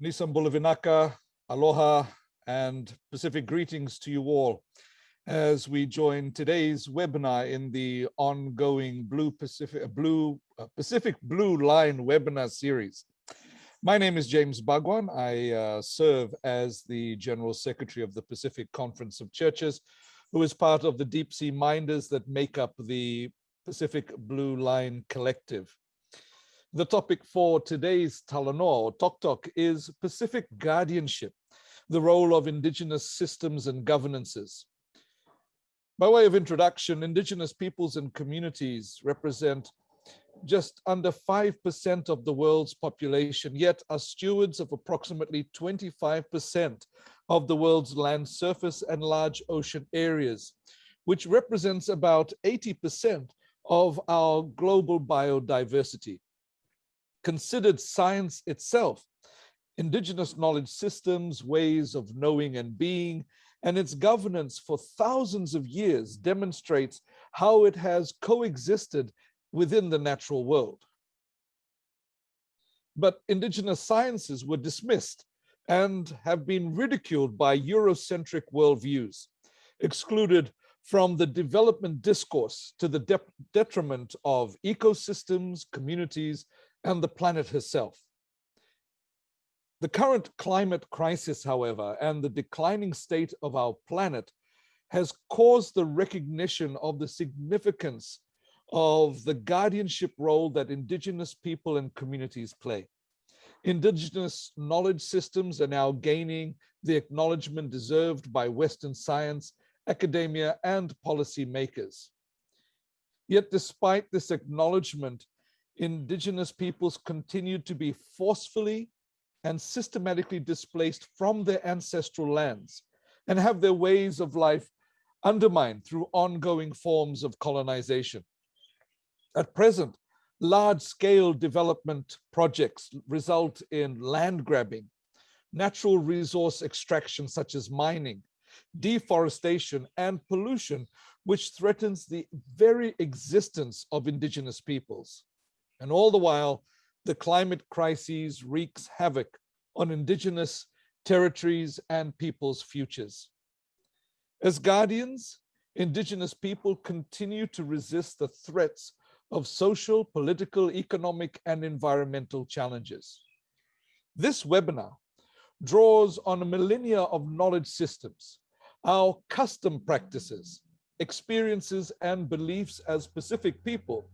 Nisam Bulavinaka, aloha, and Pacific greetings to you all as we join today's webinar in the ongoing Blue Pacific Blue uh, Pacific Blue Line webinar series. My name is James Bhagwan. I uh, serve as the General Secretary of the Pacific Conference of Churches, who is part of the deep sea minders that make up the Pacific Blue Line Collective. The topic for today's Talanoa Tok Tok is Pacific guardianship, the role of indigenous systems and governances. By way of introduction, indigenous peoples and communities represent just under 5% of the world's population, yet are stewards of approximately 25% of the world's land surface and large ocean areas, which represents about 80% of our global biodiversity considered science itself, indigenous knowledge systems, ways of knowing and being, and its governance for thousands of years demonstrates how it has coexisted within the natural world. But indigenous sciences were dismissed and have been ridiculed by Eurocentric worldviews, excluded from the development discourse to the de detriment of ecosystems, communities, and the planet herself. The current climate crisis, however, and the declining state of our planet has caused the recognition of the significance of the guardianship role that indigenous people and communities play. Indigenous knowledge systems are now gaining the acknowledgement deserved by Western science, academia, and policymakers. Yet despite this acknowledgement, indigenous peoples continued to be forcefully and systematically displaced from their ancestral lands and have their ways of life undermined through ongoing forms of colonization. At present, large-scale development projects result in land grabbing, natural resource extraction such as mining, deforestation, and pollution, which threatens the very existence of indigenous peoples. And all the while, the climate crises wreaks havoc on indigenous territories and people's futures. As guardians, indigenous people continue to resist the threats of social, political, economic, and environmental challenges. This webinar draws on a millennia of knowledge systems, our custom practices, experiences, and beliefs as Pacific people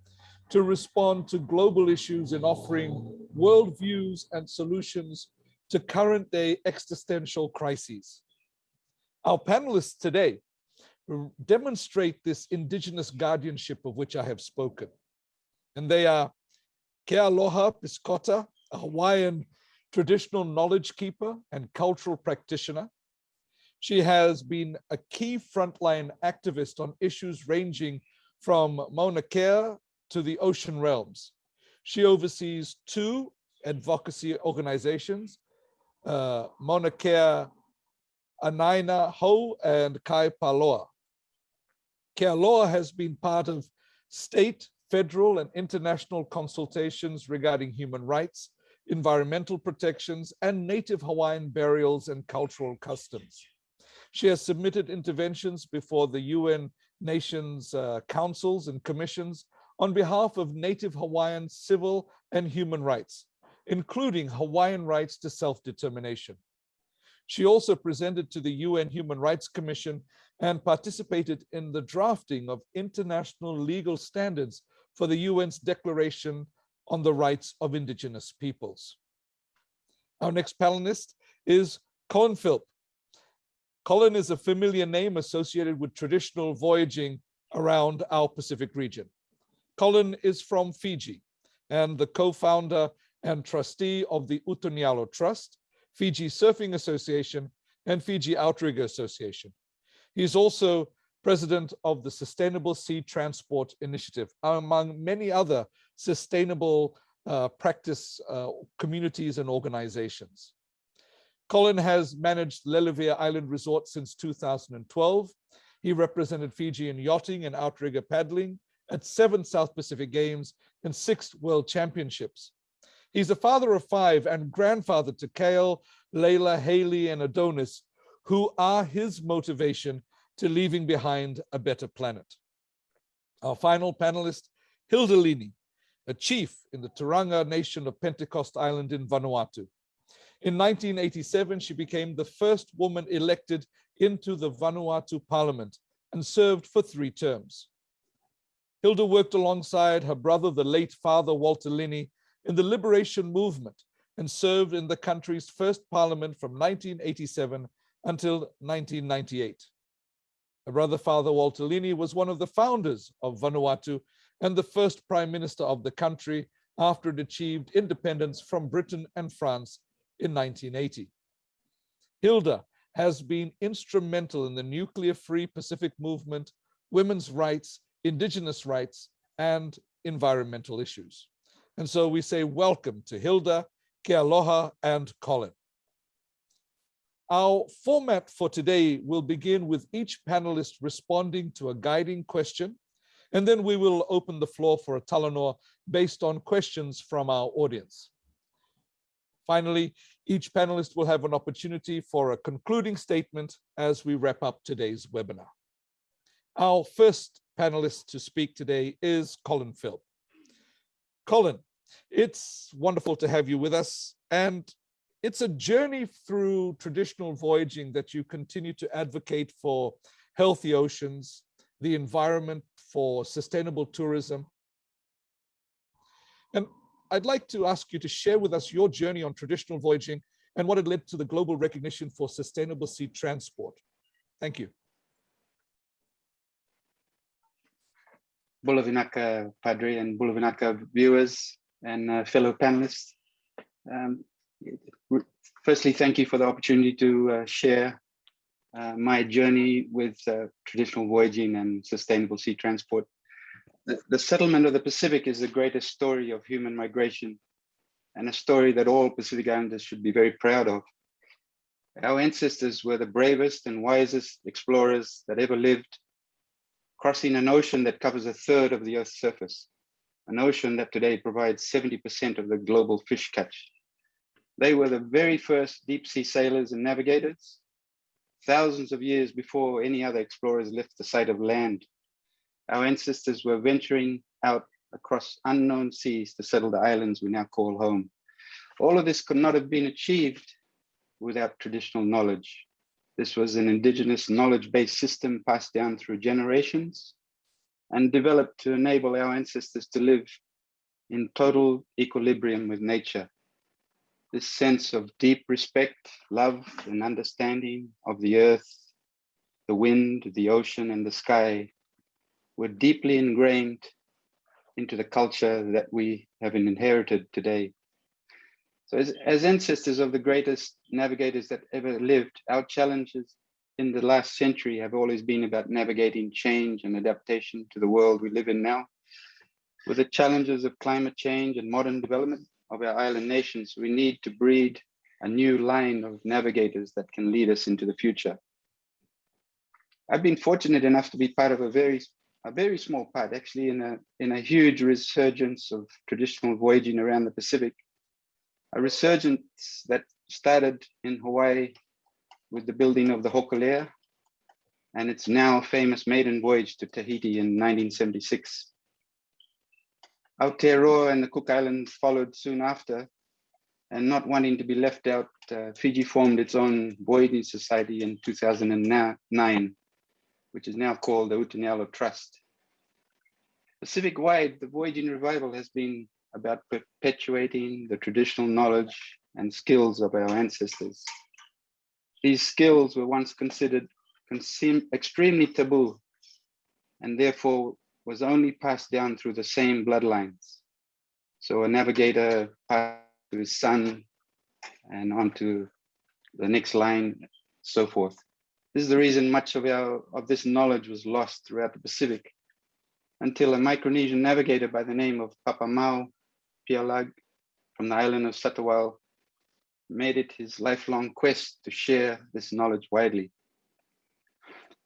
to respond to global issues in offering worldviews and solutions to current day existential crises. Our panelists today demonstrate this indigenous guardianship of which I have spoken. And they are Kealoha Pisciotta, a Hawaiian traditional knowledge keeper and cultural practitioner. She has been a key frontline activist on issues ranging from Mauna Kea to the ocean realms. She oversees two advocacy organizations, uh, Mauna Kea Anaina Hou and Kai Palaoa. Kealoha has been part of state, federal, and international consultations regarding human rights, environmental protections, and native Hawaiian burials and cultural customs. She has submitted interventions before the UN nations uh, councils and commissions on behalf of Native Hawaiian civil and human rights, including Hawaiian rights to self-determination. She also presented to the UN Human Rights Commission and participated in the drafting of international legal standards for the UN's Declaration on the Rights of Indigenous Peoples. Our next panelist is Colin Philp. Colin is a familiar name associated with traditional voyaging around our Pacific region. Colin is from Fiji and the co-founder and trustee of the Uto ni Yalo Trust, Fiji Surfing Association, and Fiji Outrigger Association. He is also president of the Sustainable Sea Transport Initiative, among many other sustainable uh, practice uh, communities and organizations. Colin has managed Leleuvia Island Resort since 2012. He represented Fiji in yachting and outrigger paddling, at seven South Pacific Games and six World Championships. He's a father of five and grandfather to Kale, Layla, Haley, and Adonis, who are his motivation to leaving behind a better planet. Our final panelist, Hilda Lini, a chief in the Turaga nation of Pentecost Island in Vanuatu. In 1987, she became the first woman elected into the Vanuatu parliament and served for three terms. Hilda worked alongside her brother, the late father Walter Lini, in the liberation movement and served in the country's first parliament from 1987 until 1998. Her brother, Father Walter Lini, was one of the founders of Vanuatu and the first prime minister of the country after it achieved independence from Britain and France in 1980. Hilda has been instrumental in the nuclear-free Pacific movement, women's rights, indigenous rights, and environmental issues. And so we say welcome to Hilda, Kealoha, and Colin. Our format for today will begin with each panelist responding to a guiding question, and then we will open the floor for a talanoa based on questions from our audience. Finally, each panelist will have an opportunity for a concluding statement as we wrap up today's webinar. Our first panelist to speak today is Colin Philp. Colin, it's wonderful to have you with us. And it's a journey through traditional voyaging that you continue to advocate for healthy oceans, the environment, for sustainable tourism. And I'd like to ask you to share with us your journey on traditional voyaging and what it led to the global recognition for sustainable sea transport. Thank you. Bulavinaka Padre and Bulavinaka viewers and uh, fellow panelists. Um, firstly, thank you for the opportunity to uh, share uh, my journey with uh, traditional voyaging and sustainable sea transport. The, the settlement of the Pacific is the greatest story of human migration and a story that all Pacific Islanders should be very proud of. Our ancestors were the bravest and wisest explorers that ever lived crossing an ocean that covers a third of the Earth's surface, an ocean that today provides 70% of the global fish catch. They were the very first deep sea sailors and navigators, thousands of years before any other explorers left the sight of land. Our ancestors were venturing out across unknown seas to settle the islands we now call home. All of this could not have been achieved without traditional knowledge. This was an indigenous knowledge-based system passed down through generations and developed to enable our ancestors to live in total equilibrium with nature. This sense of deep respect, love, and understanding of the earth, the wind, the ocean, and the sky were deeply ingrained into the culture that we have inherited today. So as, as ancestors of the greatest navigators that ever lived, our challenges in the last century have always been about navigating change and adaptation to the world we live in now. With the challenges of climate change and modern development of our island nations, we need to breed a new line of navigators that can lead us into the future. I've been fortunate enough to be part of a very a very small part actually in a in a huge resurgence of traditional voyaging around the Pacific a resurgence that started in Hawaii with the building of the Hokulea and its now famous maiden voyage to Tahiti in 1976. Aotearoa and the Cook Islands followed soon after, and not wanting to be left out, uh, Fiji formed its own voyaging society in 2009, which is now called the Uto ni Yalo Trust. Pacific-wide, the voyaging revival has been about perpetuating the traditional knowledge and skills of our ancestors. These skills were once considered extremely taboo and therefore was only passed down through the same bloodlines. So a navigator passed to his son and onto the next line, so forth. This is the reason much of our of this knowledge was lost throughout the Pacific until a Micronesian navigator by the name of Papa Mau Piailug from the island of Satawal made it his lifelong quest to share this knowledge widely.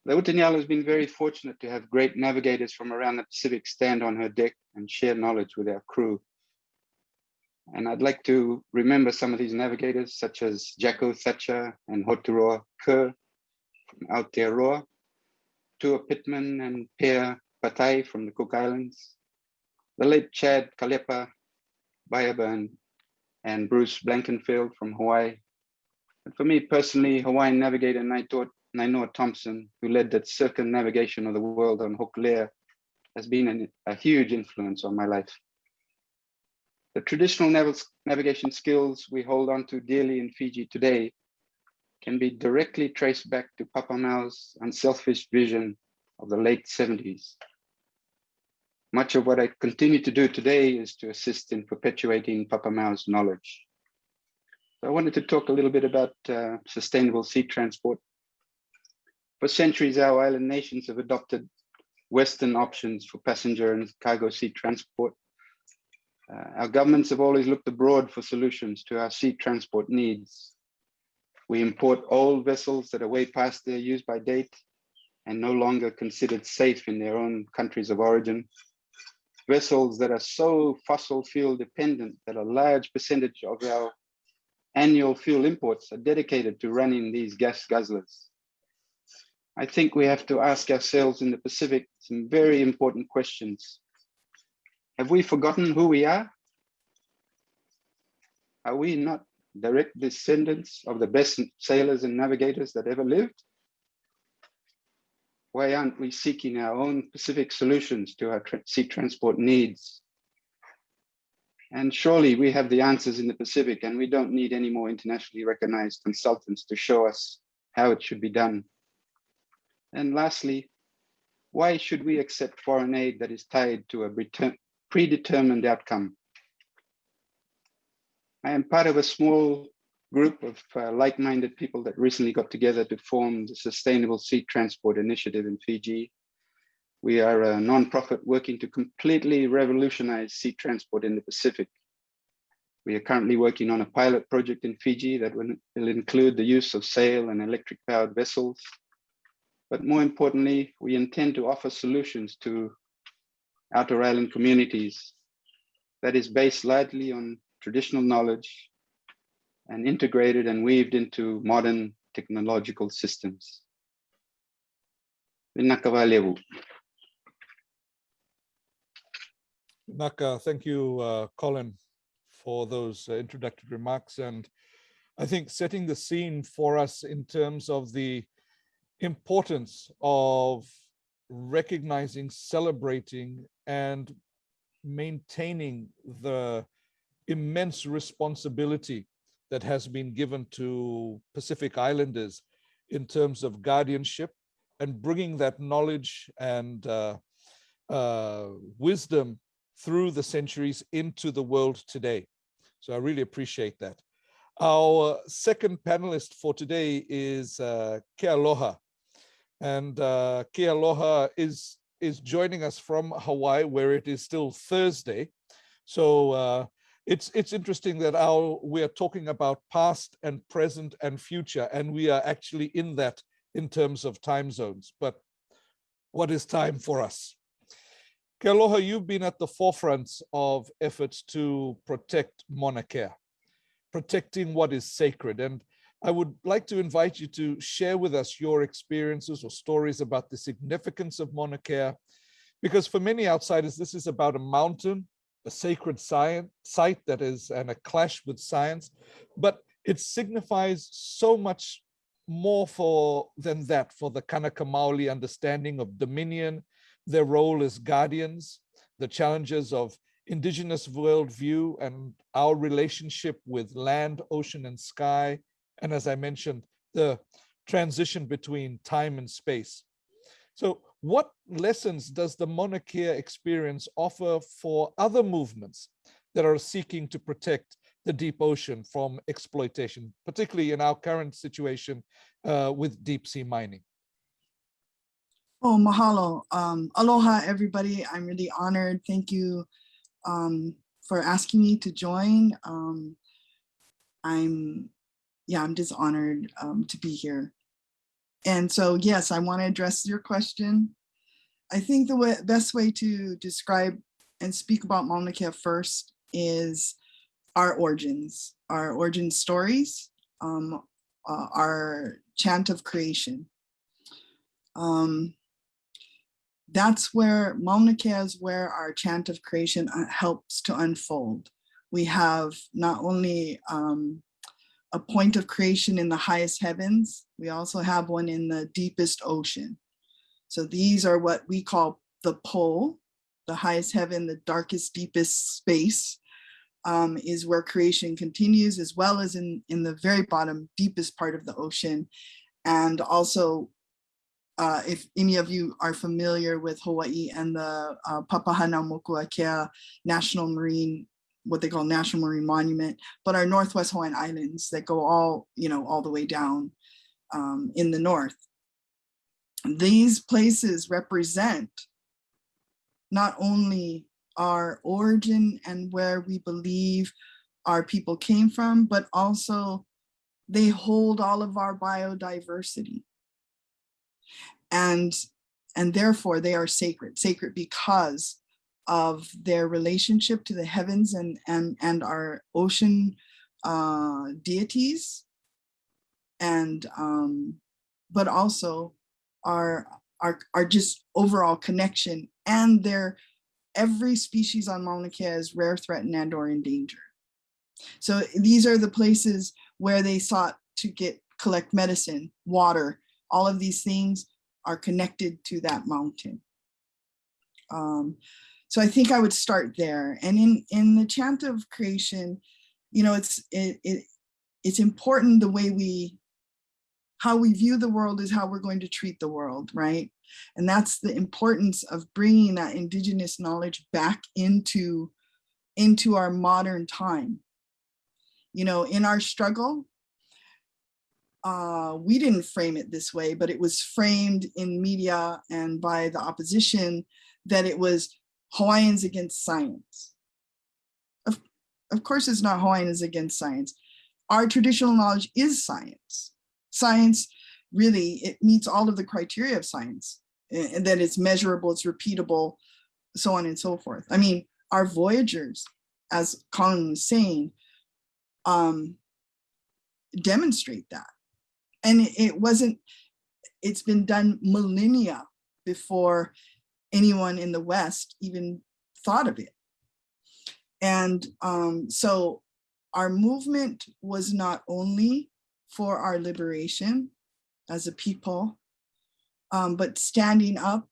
The Uto ni Yalo has been very fortunate to have great navigators from around the Pacific stand on her deck and share knowledge with our crew. And I'd like to remember some of these navigators, such as Jacko Thatcher and Hoturoa Kerr from Aotearoa, Tua Pittman and Peia Patai from the Cook Islands, the late Chad Kalepa Baybayan and Bruce Blankenfeld from Hawaii. And for me personally, Hawaiian navigator Nainoa Thompson, who led the circumnavigation of the world on Hokulea, has been an, a huge influence on my life. The traditional nav navigation skills we hold on to dearly in Fiji today can be directly traced back to Papa Mau's unselfish vision of the late 70s. Much of what I continue to do today is to assist in perpetuating Papa Mau's knowledge. So I wanted to talk a little bit about uh, sustainable sea transport. For centuries, our island nations have adopted Western options for passenger and cargo sea transport uh, our governments have always looked abroad for solutions to our sea transport needs. We import old vessels that are way past their use by date and no longer considered safe in their own countries of origin. Vessels that are so fossil fuel dependent that a large percentage of our annual fuel imports are dedicated to running these gas guzzlers. I think we have to ask ourselves in the Pacific some very important questions have we forgotten who we are? Are we not direct descendants of the best sailors and navigators that ever lived? Why aren't we seeking our own Pacific solutions to our tra sea transport needs? And surely we have the answers in the Pacific and we don't need any more internationally recognized consultants to show us how it should be done. And lastly, why should we accept foreign aid that is tied to a predetermined outcome. I am part of a small group of uh, like-minded people that recently got together to form the Sustainable Sea Transport Initiative in Fiji. We are a non-profit working to completely revolutionize sea transport in the Pacific. We are currently working on a pilot project in Fiji that will, will include the use of sail and electric powered vessels. But more importantly, we intend to offer solutions to outer island communities that is based largely on traditional knowledge and integrated and weaved into modern technological systems. Naka, thank you, uh, Colin, for those uh, introductory remarks. And I think setting the scene for us in terms of the importance of recognizing, celebrating, and maintaining the immense responsibility that has been given to Pacific Islanders in terms of guardianship and bringing that knowledge and uh, uh, wisdom through the centuries into the world today. So I really appreciate that. Our second panelist for today is uh, Kealoha. And uh, Kealoha is is joining us from Hawaii, where it is still Thursday. So uh, it's it's interesting that our we are talking about past and present and future, and we are actually in that in terms of time zones. But what is time for us? Kealoha, you've been at the forefront of efforts to protect Mauna protecting what is sacred. And I would like to invite you to share with us your experiences or stories about the significance of Mauna because for many outsiders, this is about a mountain, a sacred science, site that is and a clash with science, but it signifies so much more for than that for the Kanaka Maoli understanding of dominion, their role as guardians, the challenges of indigenous worldview and our relationship with land, ocean, and sky, and as I mentioned, the transition between time and space. So what lessons does the Kea experience offer for other movements that are seeking to protect the deep ocean from exploitation, particularly in our current situation uh, with deep sea mining? Oh, mahalo. Um, aloha, everybody. I'm really honored. Thank you um, for asking me to join. Um, I'm yeah, I'm just honored um, to be here. And so, yes, I want to address your question. I think the way, best way to describe and speak about Mauna Kea first is our origins, our origin stories, um, uh, our chant of creation. Um, that's where Mauna Kea is where our chant of creation uh, helps to unfold. We have not only um, a point of creation in the highest heavens, we also have one in the deepest ocean. So these are what we call the pole, the highest heaven, the darkest, deepest space um, is where creation continues, as well as in, in the very bottom, deepest part of the ocean. And also uh, if any of you are familiar with Hawaii and the uh, Papahanaumokuakea National Marine, what they call National Marine Monument, but our Northwest Hawaiian Islands that go all, you know, all the way down um, in the north. These places represent not only our origin and where we believe our people came from, but also they hold all of our biodiversity and and therefore they are sacred sacred because of their relationship to the heavens and and and our ocean uh deities and um but also our our our just overall connection and their every species on Mauna Kea is rare threatened and or endangered so these are the places where they sought to get collect medicine water all of these things are connected to that mountain. Um, so I think I would start there. And in, in the chant of creation, you know, it's, it, it, it's important the way we, how we view the world is how we're going to treat the world, right? And that's the importance of bringing that indigenous knowledge back into, into our modern time. You know, in our struggle, uh, we didn't frame it this way, but it was framed in media and by the opposition that it was Hawaiians against science. Of, of course, it's not Hawaiians against science. Our traditional knowledge is science. Science really, it meets all of the criteria of science and that it's measurable, it's repeatable, so on and so forth. I mean, our voyagers, as Colin was saying, um, demonstrate that and it wasn't, it's been done millennia before anyone in the West even thought of it. And um, so our movement was not only for our liberation as a people, um, but standing up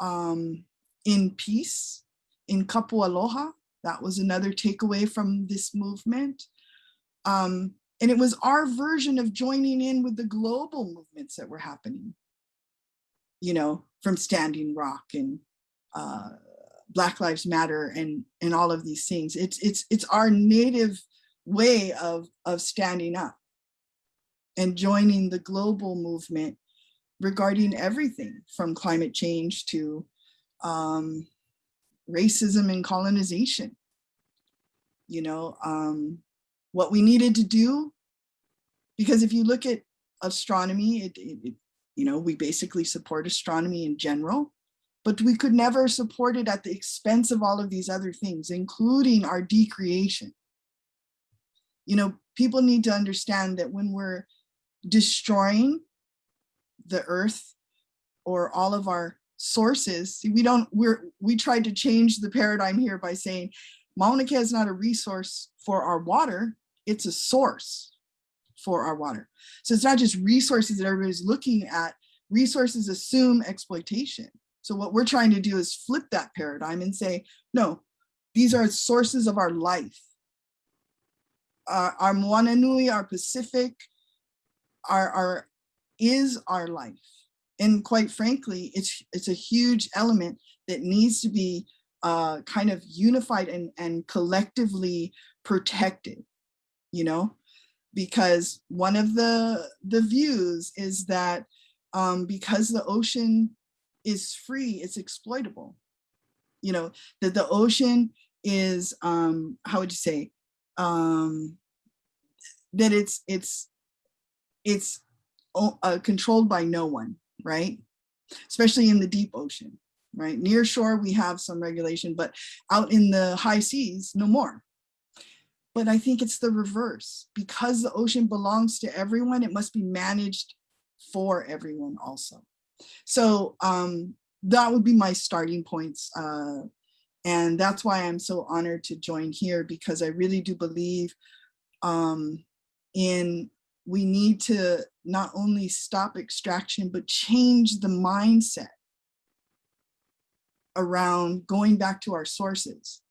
um, in peace, in kapu aloha. That was another takeaway from this movement. Um, and it was our version of joining in with the global movements that were happening, you know, from Standing Rock and uh, Black Lives Matter and, and all of these things. It's, it's, it's our native way of, of standing up and joining the global movement regarding everything from climate change to um, racism and colonization. You know, um, what we needed to do. Because if you look at astronomy, it, it, it, you know, we basically support astronomy in general, but we could never support it at the expense of all of these other things, including our decreation. You know, people need to understand that when we're destroying the earth or all of our sources, see, we don't, we're, we tried to change the paradigm here by saying Mauna Kea is not a resource for our water, it's a source for our water. So it's not just resources that everybody's looking at, resources assume exploitation. So what we're trying to do is flip that paradigm and say, no, these are sources of our life. Uh, our Moana Nui, our Pacific, our, our is our life. And quite frankly, it's it's a huge element that needs to be uh, kind of unified and, and collectively protected you know, because one of the, the views is that um, because the ocean is free, it's exploitable. You know, that the ocean is, um, how would you say, um, that it's, it's, it's uh, controlled by no one, right? Especially in the deep ocean, right? Near shore, we have some regulation, but out in the high seas, no more. But I think it's the reverse. Because the ocean belongs to everyone, it must be managed for everyone also. So um, that would be my starting points. Uh, and that's why I'm so honored to join here because I really do believe um, in we need to not only stop extraction, but change the mindset around going back to our sources,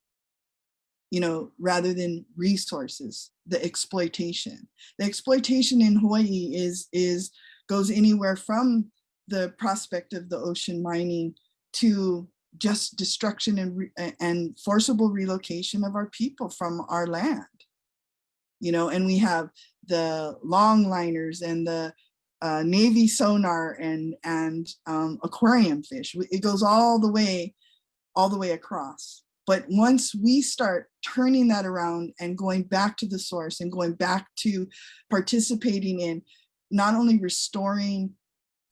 you know, rather than resources, the exploitation. The exploitation in Hawaii is, is goes anywhere from the prospect of the ocean mining to just destruction and, and forcible relocation of our people from our land. You know, and we have the longliners and the uh, Navy sonar and, and um, aquarium fish. It goes all the way, all the way across. But once we start turning that around and going back to the source and going back to participating in not only restoring,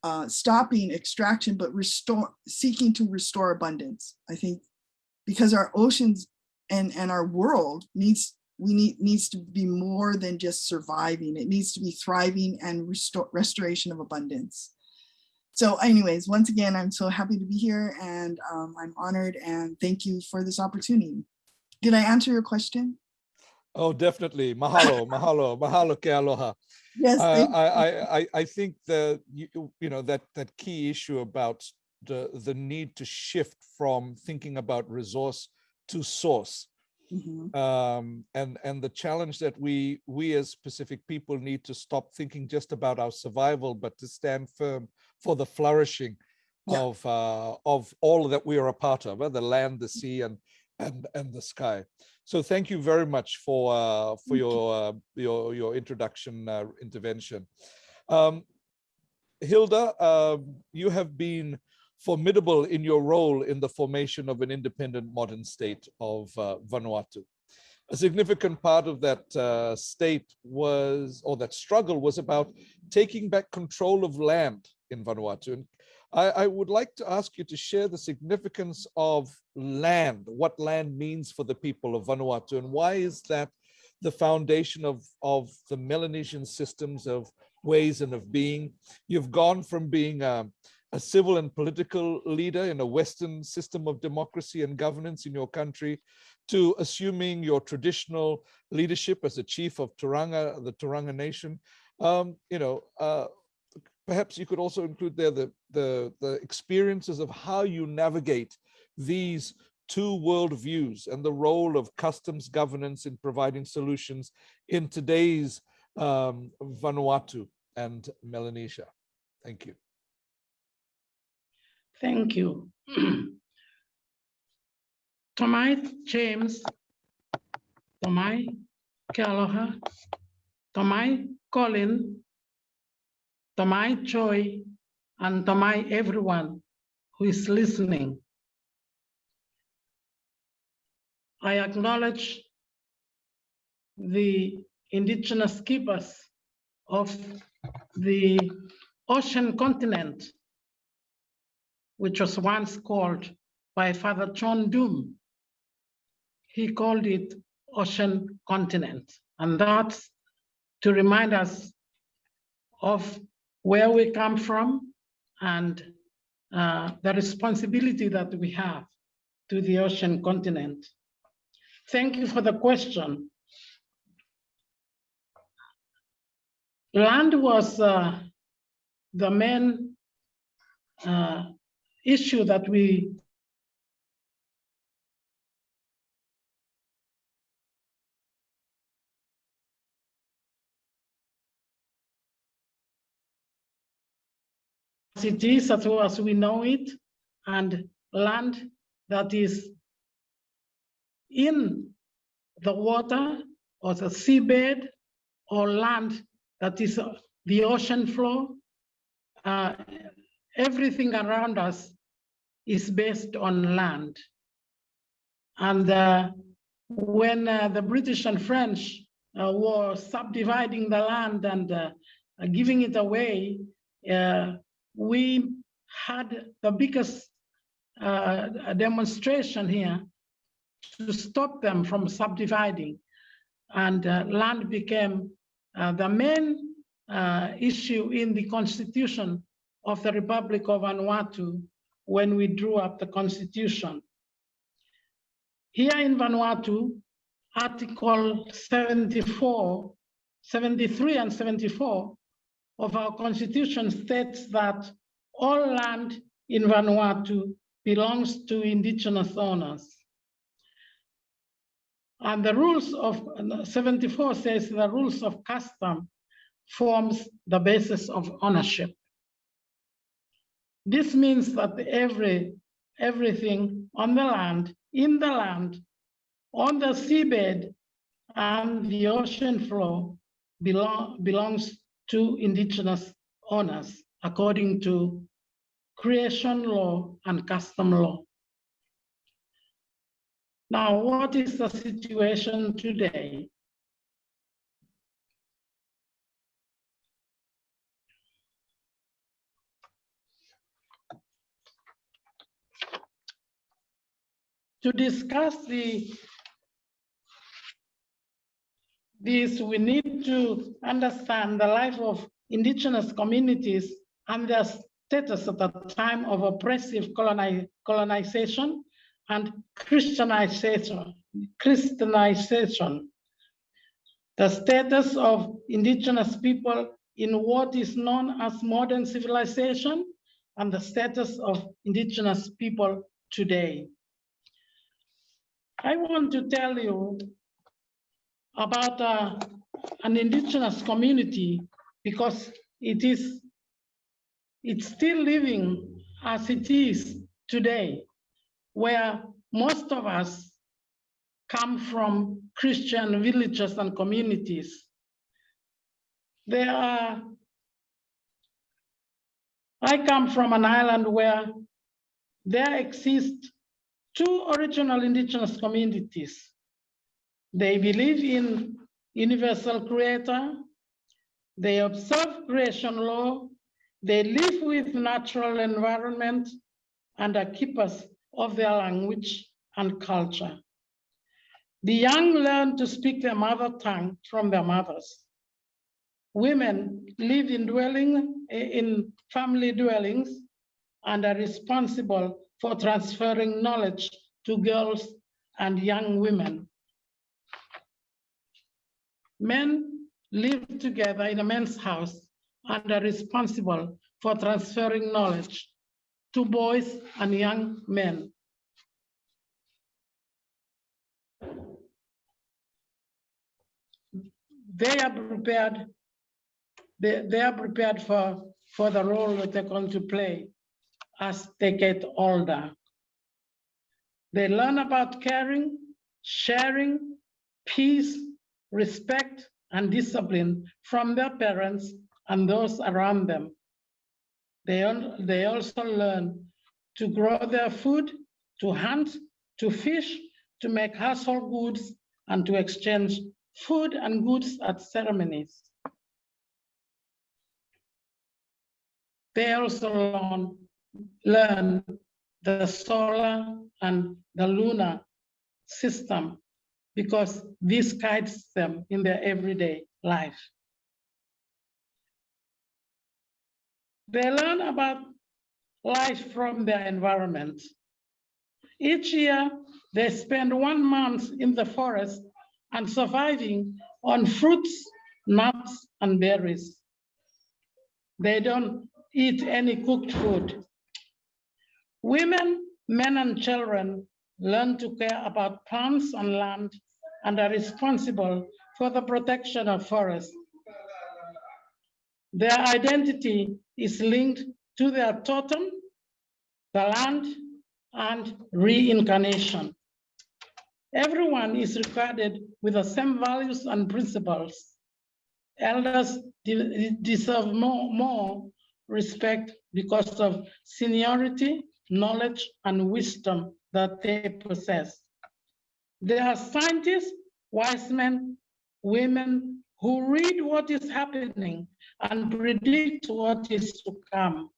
uh, stopping extraction, but restore, seeking to restore abundance. I think because our oceans and, and our world needs we need needs to be more than just surviving. It needs to be thriving and restore restoration of abundance. So anyways, once again, I'm so happy to be here and um, I'm honored and thank you for this opportunity. Did I answer your question? Oh, definitely. Mahalo, mahalo, mahalo ke aloha. Yes. Uh, I, I, I think the, you, you know, that, that key issue about the, the need to shift from thinking about resource to source Mm -hmm. um, and and the challenge that we we as Pacific people need to stop thinking just about our survival, but to stand firm for the flourishing yeah. of uh, of all that we are a part of, uh, the land, the sea, and and and the sky. So thank you very much for uh, for your uh, your your introduction uh, intervention. Um, Hilda, um, you have been formidable in your role in the formation of an independent modern state of uh, Vanuatu. A significant part of that uh, state was, or that struggle was about taking back control of land in Vanuatu. And I, I would like to ask you to share the significance of land, what land means for the people of Vanuatu, and why is that the foundation of, of the Melanesian systems of ways and of being. You've gone from being a, a civil and political leader in a Western system of democracy and governance in your country to assuming your traditional leadership as a chief of Turaga, the Turaga Nation. Um, you know, uh, perhaps you could also include there the, the, the experiences of how you navigate these two worldviews and the role of customs governance in providing solutions in today's um, Vanuatu and Melanesia. Thank you. Thank you. Tomai James, Tomai Kealoha, Tomai Colin, Tomai Choi, and Tomai everyone who is listening. I acknowledge the indigenous keepers of the ocean continent which was once called by Father John Doom. He called it ocean continent. And that's to remind us of where we come from and uh, the responsibility that we have to the ocean continent. Thank you for the question. Land was uh, the main uh, issue that we it is as, well as we know it and land that is in the water or the seabed or land that is the ocean floor uh, everything around us is based on land. And uh, when uh, the British and French uh, were subdividing the land and uh, giving it away, uh, we had the biggest uh, demonstration here to stop them from subdividing. and uh, land became uh, the main uh, issue in the constitution of the Republic of Vanuatu when we drew up the constitution. Here in Vanuatu, Article 74, 73 and 74 of our constitution states that all land in Vanuatu belongs to indigenous owners. And the rules of 74 says the rules of custom forms the basis of ownership. This means that every everything on the land, in the land, on the seabed, and the ocean floor belong, belongs to indigenous owners according to creation law and custom law. Now, what is the situation today? To discuss the this, we need to understand the life of indigenous communities and their status at the time of oppressive coloni colonization and Christianization. Christianization. The status of indigenous people in what is known as modern civilization and the status of indigenous people today. I want to tell you about uh, an indigenous community because it is it's still living as it is today, where most of us come from Christian villages and communities. There are, I come from an island where there exist two original indigenous communities. They believe in universal creator. They observe creation law. They live with natural environment and are keepers of their language and culture. The young learn to speak their mother tongue from their mothers. Women live in dwelling in family dwellings and are responsible for transferring knowledge to girls and young women. Men live together in a men's house and are responsible for transferring knowledge to boys and young men. They are prepared, they, they are prepared for, for the role that they're going to play as they get older. They learn about caring, sharing, peace, respect, and discipline from their parents and those around them. They, they also learn to grow their food, to hunt, to fish, to make household goods, and to exchange food and goods at ceremonies. They also learn, learn the solar and the lunar system because this guides them in their everyday life. They learn about life from their environment. Each year, they spend one month in the forest and surviving on fruits, nuts, and berries. They don't eat any cooked food. Women, men, and children learn to care about plants and land and are responsible for the protection of forests. Their identity is linked to their totem, the land, and reincarnation. Everyone is regarded with the same values and principles. Elders de deserve more, more respect because of seniority, knowledge, and wisdom that they possess. They are scientists, wise men, women who read what is happening and predict what is to come.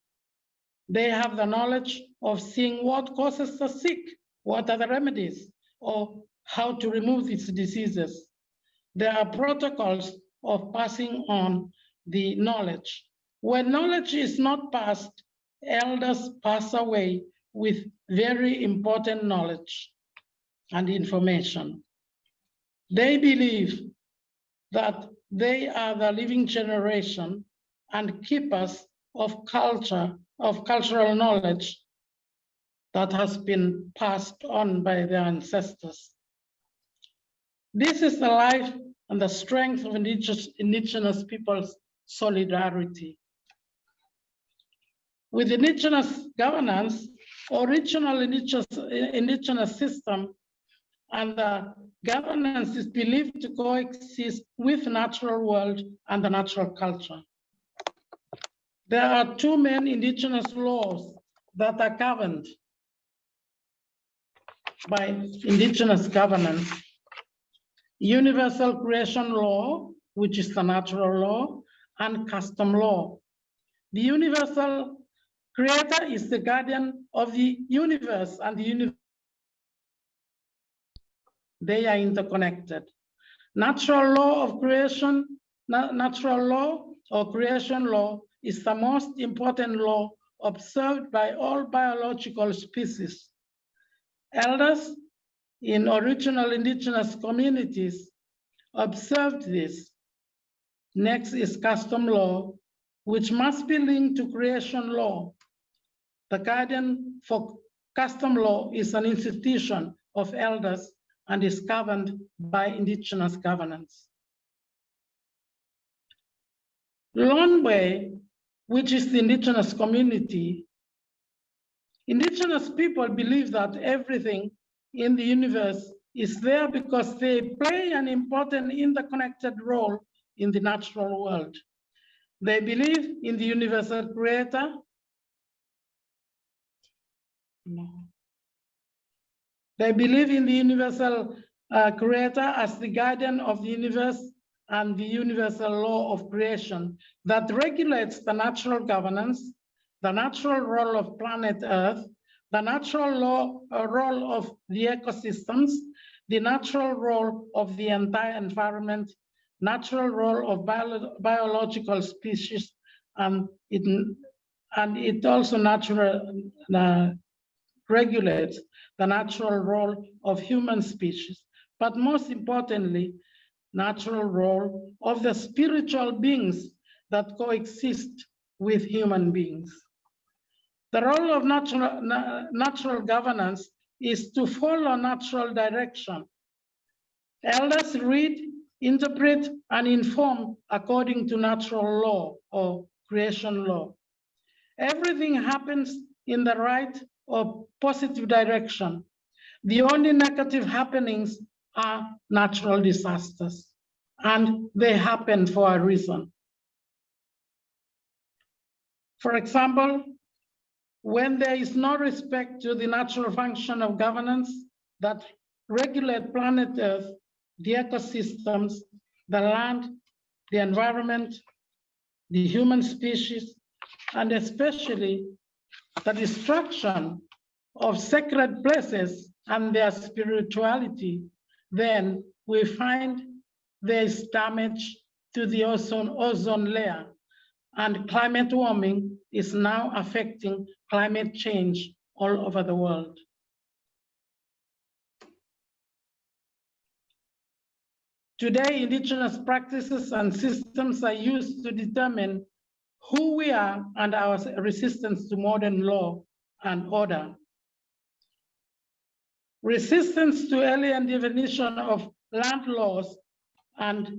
They have the knowledge of seeing what causes the sick, what are the remedies, or how to remove these diseases. there are protocols of passing on the knowledge. When knowledge is not passed, elders pass away with very important knowledge and information. They believe that they are the living generation and keepers of culture, of cultural knowledge that has been passed on by their ancestors. This is the life and the strength of indigenous, indigenous people's solidarity. With indigenous governance, original indigenous, indigenous system and the governance is believed to coexist with natural world and the natural culture. There are two main indigenous laws that are governed by indigenous governance. Universal creation law, which is the natural law, and custom law. The universal creator is the guardian of the universe and the universe. They are interconnected. Natural law of creation, na natural law or creation law is the most important law observed by all biological species. Elders in original indigenous communities observed this. Next is custom law, which must be linked to creation law. The guardian for custom law is an institution of elders and is governed by indigenous governance. Longway, which is the indigenous community, indigenous people believe that everything in the universe is there because they play an important interconnected role in the natural world. They believe in the universal creator. No. They believe in the universal uh, creator as the guardian of the universe and the universal law of creation that regulates the natural governance, the natural role of planet Earth, the natural law, uh, role of the ecosystems, the natural role of the entire environment, natural role of bio biological species, and it, and it also natural, uh, regulates the natural role of human species, but most importantly, natural role of the spiritual beings that coexist with human beings. The role of natural, natural governance is to follow natural direction. Elders read, interpret, and inform according to natural law or creation law. Everything happens in the right or positive direction. The only negative happenings are natural disasters, and they happen for a reason. For example, when there is no respect to the natural function of governance that regulate planet Earth, the ecosystems, the land, the environment, the human species, and especially the destruction of sacred places and their spirituality, then we find there is damage to the ozone, ozone layer and climate warming is now affecting climate change all over the world. Today, indigenous practices and systems are used to determine who we are and our resistance to modern law and order. Resistance to alien definition of land laws and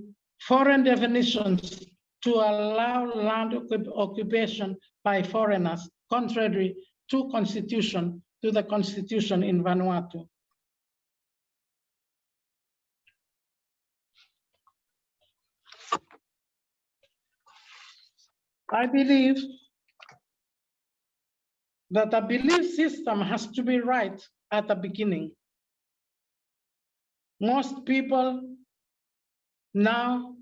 foreign definitions to allow land occupation by foreigners, contrary to constitution, to the constitution in Vanuatu. I believe that a belief system has to be right at the beginning. Most people now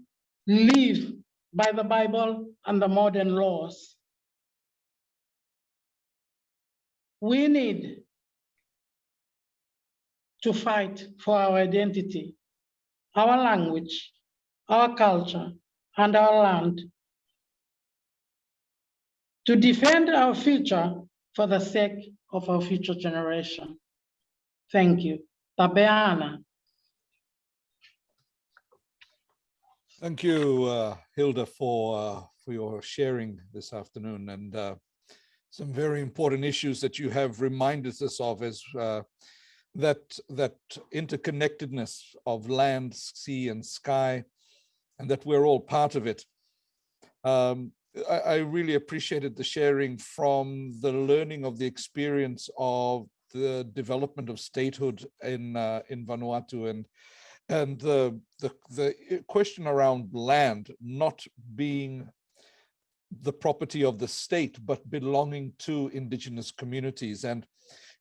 live by the Bible and the modern laws. We need to fight for our identity, our language, our culture, and our land. To defend our future for the sake of our future generation. Thank you. Tabeana. Thank you, uh, Hilda, for uh, for your sharing this afternoon and uh, some very important issues that you have reminded us of as uh, that that interconnectedness of land, sea, and sky, and that we're all part of it. Um, I, I really appreciated the sharing from the learning of the experience of the development of statehood in uh, in Vanuatu and and the, the the question around land not being the property of the state but belonging to indigenous communities. And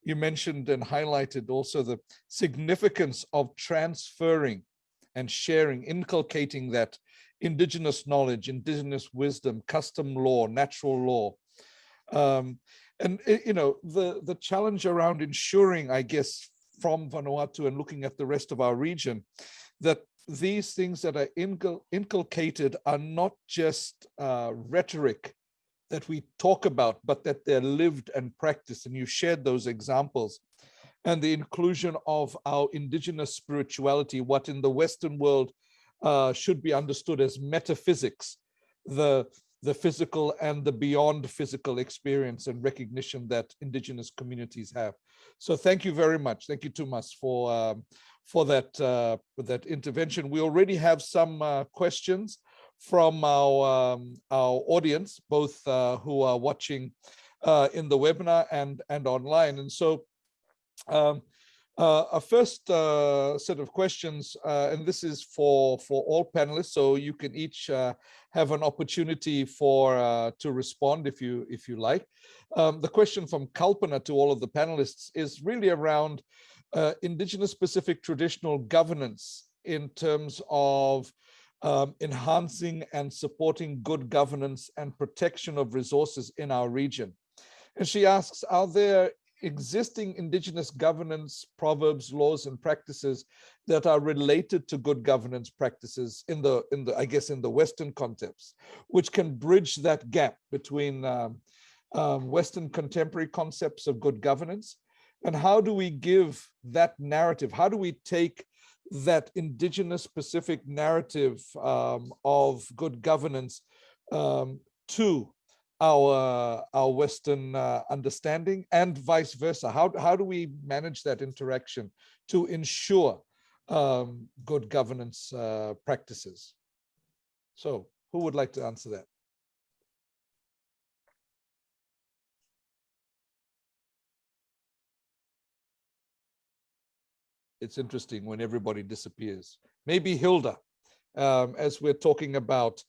you mentioned and highlighted also the significance of transferring and sharing inculcating that indigenous knowledge indigenous wisdom custom law natural law. Um, and eh, you know the the challenge around ensuring i guess from vanuatu and looking at the rest of our region that these things that are incul inculcated are not just uh, rhetoric that we talk about but that they're lived and practiced. And you shared those examples. And the inclusion of our indigenous spirituality what in the western world uh, should be understood as metaphysics the the physical and the beyond physical experience and recognition that indigenous communities have. So thank you very much. Thank you, Tumas, for um, for that uh, that intervention. We already have some uh, questions from our um, our audience, both uh, who are watching uh, in the webinar and and online. And so um, uh, a first uh, set of questions, uh, and this is for for all panelists, so you can each uh, have an opportunity for uh, to respond if you if you like. Um, the question from Kalpana to all of the panelists is really around uh, indigenous specific traditional governance in terms of um, enhancing and supporting good governance and protection of resources in our region. And she asks, are there existing indigenous governance proverbs, laws, and practices that are related to good governance practices in the, in the I guess, in the Western context, which can bridge that gap between um, um, Western contemporary concepts of good governance and how do we give that narrative? How do we take that indigenous specific narrative um, of good governance um, to our our Western uh, understanding and vice versa? How, how do we manage that interaction to ensure um, good governance uh, practices? So who would like to answer that? It's interesting when everybody disappears. Maybe Hilda, um, as we're talking about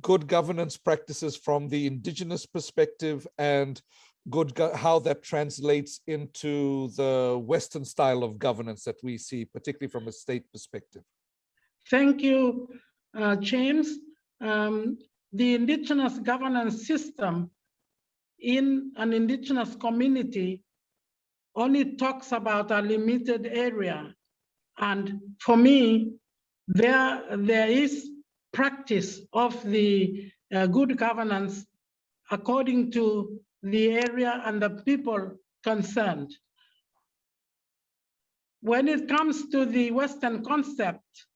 good governance practices from the indigenous perspective and good how that translates into the Western style of governance that we see, particularly from a state perspective. Thank you, uh, James. Um, the indigenous governance system in an indigenous community only talks about a limited area. And for me, there, there is practice of the uh, good governance according to the area and the people concerned. When it comes to the Western concept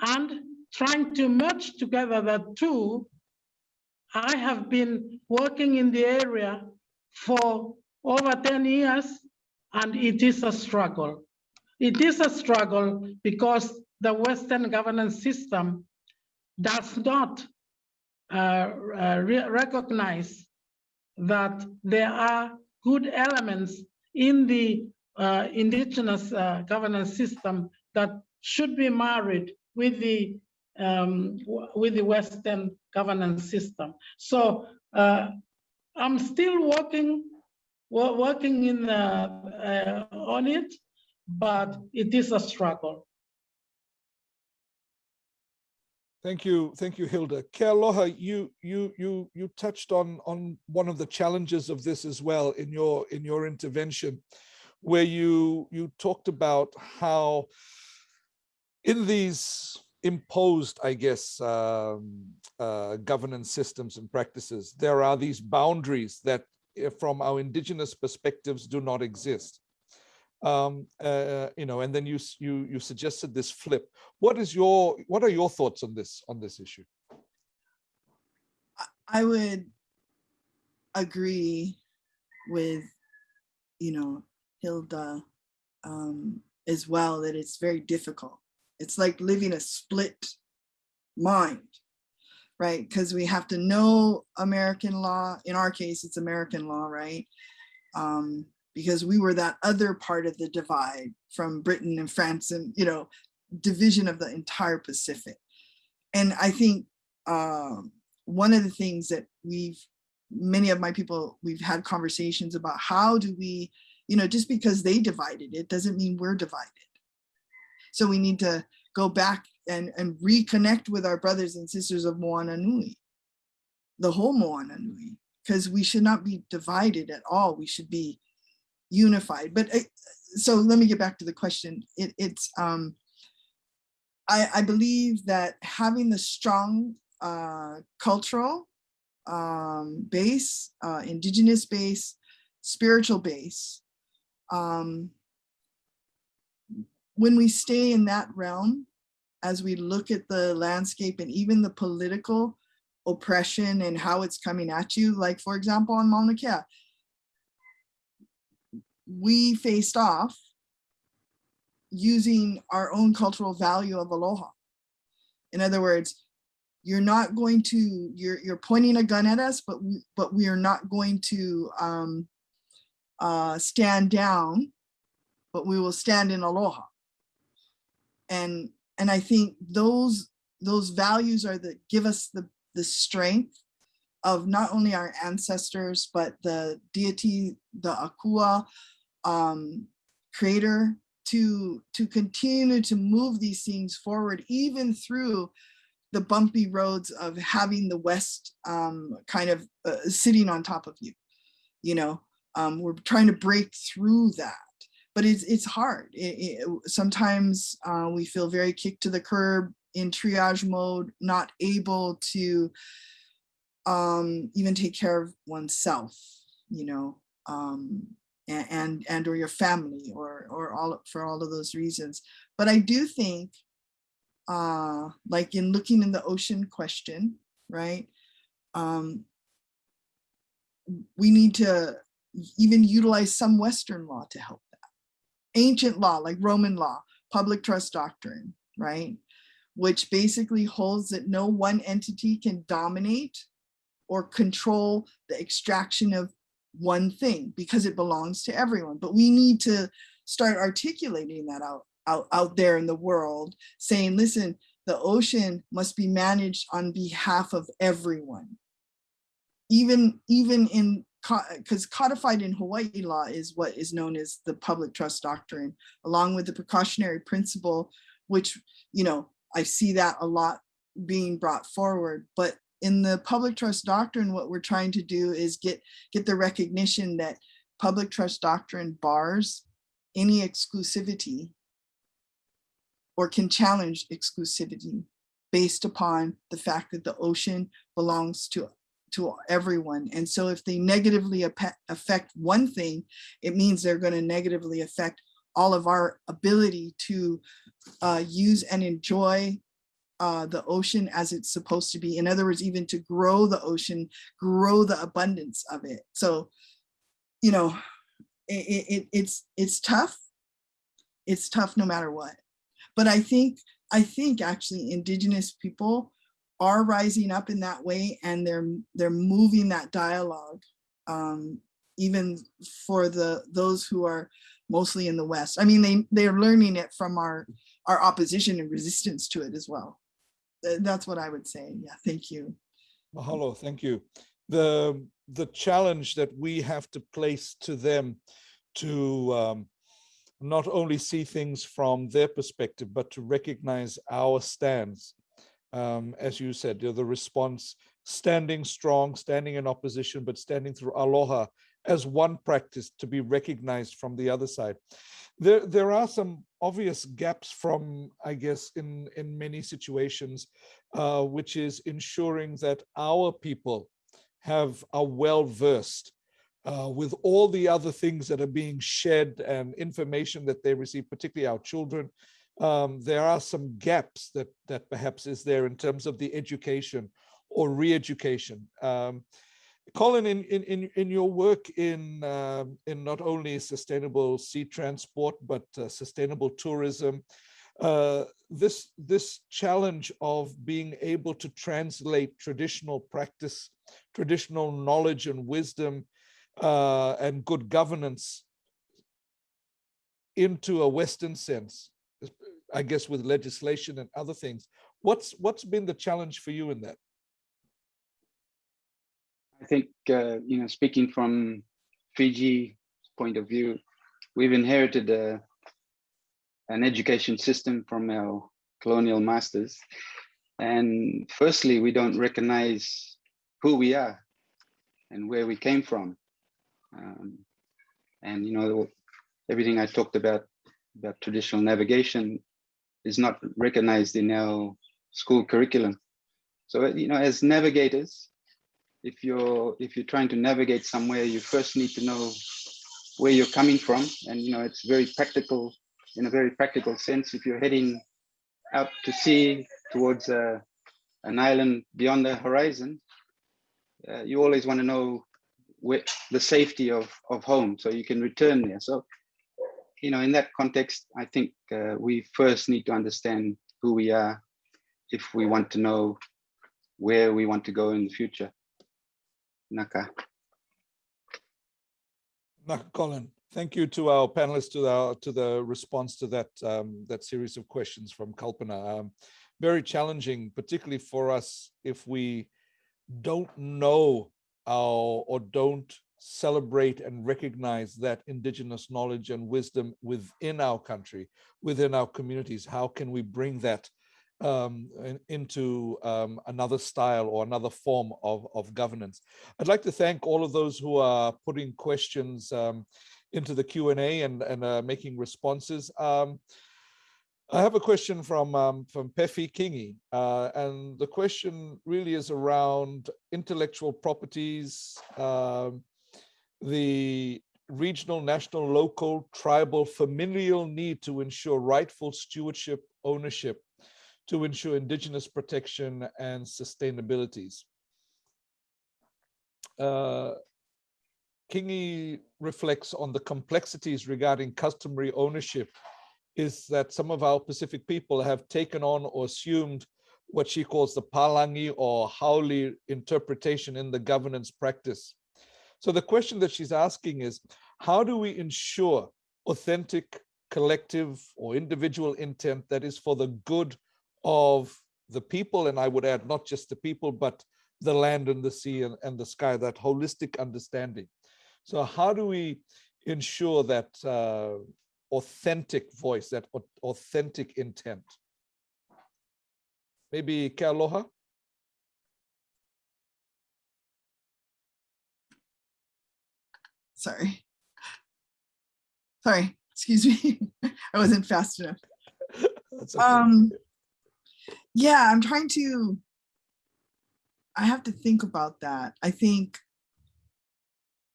and trying to merge together the two, I have been working in the area for over 10 years and it is a struggle. It is a struggle because the Western governance system does not uh, uh, re recognize that there are good elements in the uh, indigenous uh, governance system that should be married with the um, with the Western governance system. So uh, I'm still working working in uh, on it, but it is a struggle. Thank you, thank you, Hilda. Kealoha, you you you you touched on on one of the challenges of this as well in your in your intervention, where you you talked about how in these imposed, I guess, um, uh, governance systems and practices. There are these boundaries that uh, from our indigenous perspectives do not exist. Um, uh, you know, and then you, you, you suggested this flip. What is your, what are your thoughts on this, on this issue? I would agree with, you know, Hilda um, as well, that it's very difficult. It's like living a split mind, right? Because we have to know American law. In our case, it's American law, right? Um, because we were that other part of the divide from Britain and France and, you know, division of the entire Pacific. And I think um, one of the things that we've, many of my people, we've had conversations about how do we, you know, just because they divided it doesn't mean we're divided. So we need to go back and, and reconnect with our brothers and sisters of Moana Nui, the whole Moana Nui, because we should not be divided at all. We should be unified. But uh, so let me get back to the question. It, it's, um, I, I believe that having the strong uh, cultural um, base, uh, indigenous base, spiritual base, um, when we stay in that realm, as we look at the landscape and even the political oppression and how it's coming at you, like for example, on Mauna Kea, we faced off using our own cultural value of aloha. In other words, you're not going to, you're, you're pointing a gun at us, but we, but we are not going to um, uh, stand down, but we will stand in aloha and and I think those those values are that give us the the strength of not only our ancestors but the deity, the Akua um, creator to to continue to move these things forward even through the bumpy roads of having the West um, kind of uh, sitting on top of you. You know, um, we're trying to break through that but it's it's hard. It, it, sometimes uh, we feel very kicked to the curb in triage mode, not able to um, even take care of oneself, you know, um, and, and or your family or or all for all of those reasons. But I do think, uh, like in looking in the ocean question, right? Um, we need to even utilize some Western law to help that. ancient law, like Roman law, public trust doctrine, right? Which basically holds that no one entity can dominate or control the extraction of one thing because it belongs to everyone. But we need to start articulating that out, out, out there in the world, saying, listen, the ocean must be managed on behalf of everyone. Even, even in because codified in Hawaii law is what is known as the public trust doctrine, along with the precautionary principle, which, you know, I see that a lot being brought forward. But in the public trust doctrine, what we're trying to do is get, get the recognition that public trust doctrine bars any exclusivity or can challenge exclusivity based upon the fact that the ocean belongs to to everyone. And so if they negatively affect one thing, it means they're going to negatively affect all of our ability to uh, use and enjoy uh, the ocean as it's supposed to be. In other words, even to grow the ocean, grow the abundance of it. So, you know, it, it, it's it's tough. It's tough no matter what. But I think I think actually indigenous people are rising up in that way and they're they're moving that dialogue um, even for the those who are mostly in the West. I mean, they they're learning it from our our opposition and resistance to it as well. That's what I would say. Yeah, thank you. Mahalo, thank you. The the challenge that we have to place to them to um, not only see things from their perspective, but to recognize our stance um, as you said, you know, the response standing strong, standing in opposition, but standing through aloha as one practice to be recognized from the other side. There, there are some obvious gaps from, I guess, in, in many situations, uh, which is ensuring that our people have are well versed uh, with all the other things that are being shared and information that they receive, particularly our children. Um, there are some gaps that that perhaps is there in terms of the education or re-education. Um, Colin, in, in, in, in your work in, um in not only sustainable sea transport, but uh, sustainable tourism, uh, this, this challenge of being able to translate traditional practice, traditional knowledge and wisdom uh, and good governance into a Western sense, I guess with legislation and other things. What's what's been the challenge for you in that? I think, uh, you know, speaking from Fiji point of view, we've inherited a, an education system from our colonial masters. And firstly, we don't recognize who we are and where we came from. Um, and, you know, everything I talked about, about traditional navigation is not recognized in our school curriculum. So, you know, as navigators, if you're if you're trying to navigate somewhere, you first need to know where you're coming from, and you know it's very practical in a very practical sense. If you're heading out to sea towards uh, an island beyond the horizon, uh, you always want to know where the safety of of home, so you can return there. So, you know, in that context, I think uh, we first need to understand who we are if we want to know where we want to go in the future. Naka. Naka Colin, thank you to our panelists to the to the response to that um, that series of questions from Kalpana. Um, very challenging, particularly for us if we don't know our or don't celebrate and recognize that indigenous knowledge and wisdom within our country, within our communities. How can we bring that um, in, into um, another style or another form of, of governance. I'd like to thank all of those who are putting questions um, into the Q&A and, and uh, making responses. Um, I have a question from um, from Pefi Kingi, uh, and the question really is around intellectual properties, um, the regional, national, local, tribal, familial need to ensure rightful stewardship, ownership to ensure indigenous protection and sustainabilities. Uh, Kingi reflects on the complexities regarding customary ownership is that some of our Pacific people have taken on or assumed what she calls the Palangi or Haole interpretation in the governance practice. So the question that she's asking is, how do we ensure authentic collective or individual intent that is for the good of the people, and I would add not just the people, but the land and the sea and, and the sky, that holistic understanding. So how do we ensure that uh, authentic voice, that authentic intent? Maybe Kealoha? Sorry. Sorry, excuse me. I wasn't fast enough. That's okay. Um, yeah, I'm trying to, I have to think about that. I think,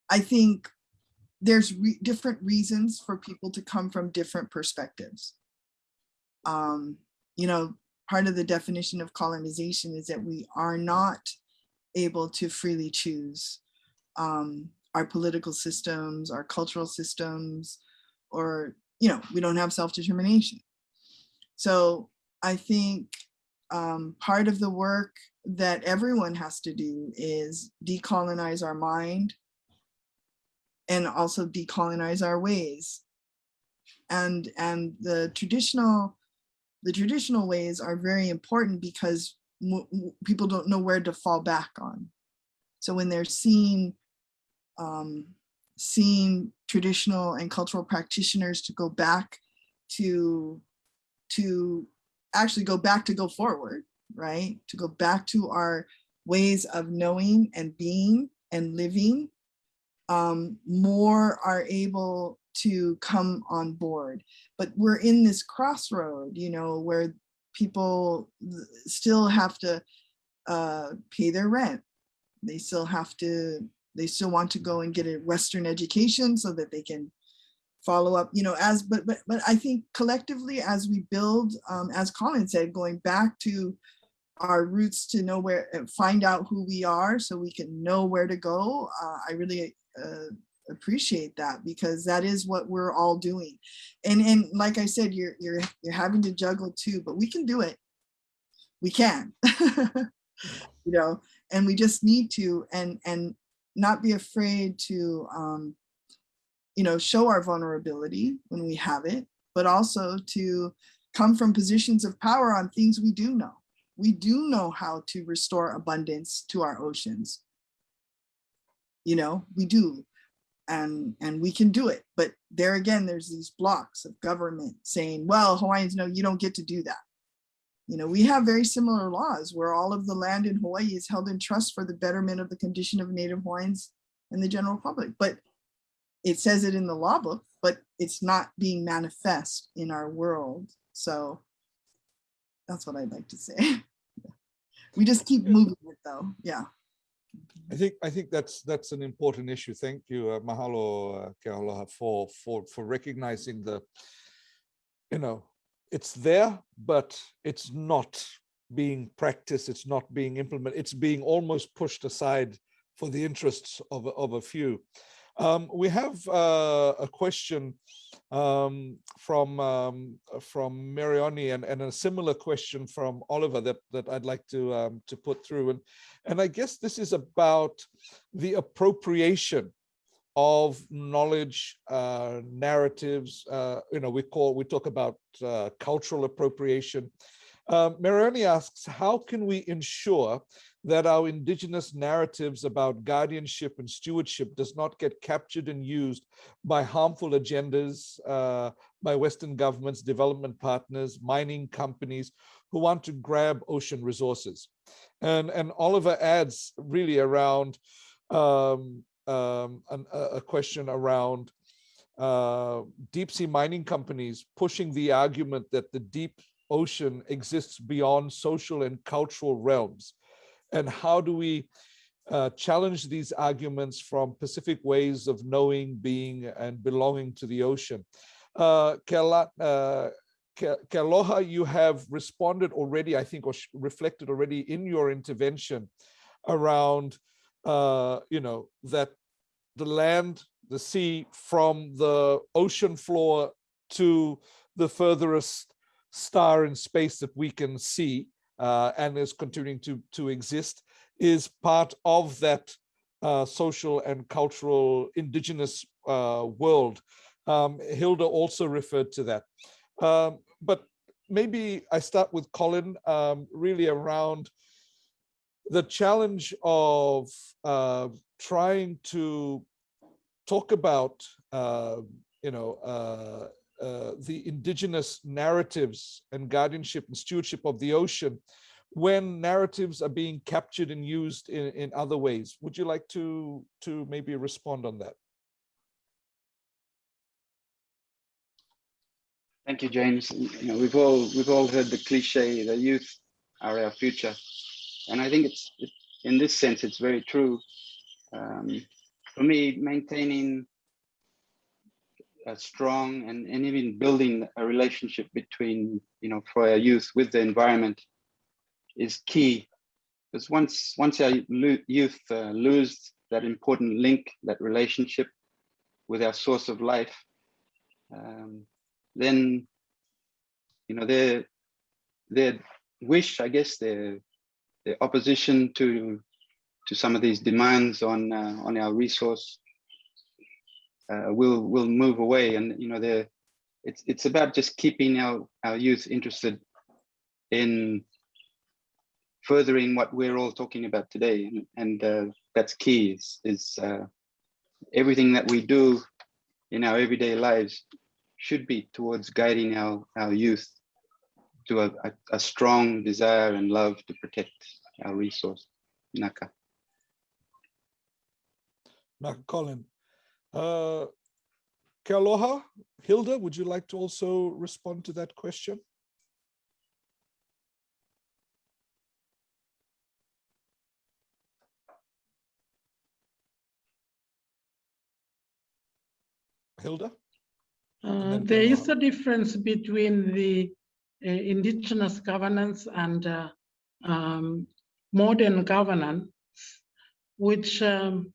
I think there's re different reasons for people to come from different perspectives. Um, you know, part of the definition of colonization is that we are not able to freely choose um, our political systems, our cultural systems, or, you know, we don't have self-determination. So I think um, part of the work that everyone has to do is decolonize our mind and also decolonize our ways. And, and the traditional the traditional ways are very important because people don't know where to fall back on. So when they're seeing um, seeing traditional and cultural practitioners to go back to to actually go back to go forward, right? To go back to our ways of knowing and being and living. um, more are able to come on board. But we're in this crossroad, you know, where people still have to uh, pay their rent. They still have to, they still want to go and get a Western education so that they can follow up, you know, as, but, but, but I think collectively as we build, um, as Colin said, going back to our roots to know where, uh, find out who we are so we can know where to go. Uh, I really uh, appreciate that because that is what we're all doing. And, and like I said, you're, you're, you're having to juggle too, but we can do it. We can, you know, and we just need to, and, and not be afraid to, um, you know, show our vulnerability when we have it, but also to come from positions of power on things we do know. We do know how to restore abundance to our oceans. You know, we do. And, and we can do it. But there again, there's these blocks of government saying, well, Hawaiians, no, you don't get to do that. You know, we have very similar laws where all of the land in Hawaii is held in trust for the betterment of the condition of Native Hawaiians and the general public. But it says it in the law book, but it's not being manifest in our world. So that's what I'd like to say. we just keep moving it though. Yeah. I think I think that's that's an important issue. Thank you, uh, mahalo, uh, Kealoha, for for for recognizing the, you know, it's there, but it's not being practiced. It's not being implemented. It's being almost pushed aside for the interests of of a few. Um, we have uh, a question um, from um, from Marioni and, and a similar question from Oliver that that I'd like to um, to put through and and I guess this is about the appropriation of knowledge uh, narratives. Uh, you know, we call we talk about uh, cultural appropriation. Um, Marioni asks, how can we ensure that our indigenous narratives about guardianship and stewardship does not get captured and used by harmful agendas uh, by Western governments, development partners, mining companies who want to grab ocean resources. And, and Oliver adds really around um, um, an, a question around uh, deep sea mining companies pushing the argument that the deep ocean exists beyond social and cultural realms and how do we uh, challenge these arguments from Pacific ways of knowing, being, and belonging to the ocean. Uh, Kela, uh, Kealoha, you have responded already, I think, or reflected already in your intervention around, uh, you know, that the land, the sea, from the ocean floor to the furthest star in space that we can see, uh, and is continuing to, to exist, is part of that uh, social and cultural indigenous uh, world. Um, Hilda also referred to that. Um, but maybe I start with Colin, um, really around the challenge of uh, trying to talk about, uh, you know, uh, the indigenous narratives and guardianship and stewardship of the ocean when narratives are being captured and used in, in other ways. Would you like to, to maybe respond on that? Thank you, James. You know, we've all we've all heard the cliche, the youth are our future, and I think it's it, in this sense it's very true. Um, for me, maintaining a strong and, and even building a relationship between you know for our youth with the environment is key. Because once once our youth uh, lose that important link that relationship with our source of life um, then you know their their wish i guess their their opposition to to some of these demands on uh, on our resource uh, will will move away. And you know the it's it's about just keeping our our youth interested in furthering what we're all talking about today. And, and uh, that's key is, is uh, everything that we do in our everyday lives should be towards guiding our our youth to a, a, a strong desire and love to protect our resource. Naka. Now, Colin, Uh, Kealoha, Hilda, would you like to also respond to that question? Hilda? Uh, There is a difference between the uh, indigenous governance and uh, um, modern governance, which um,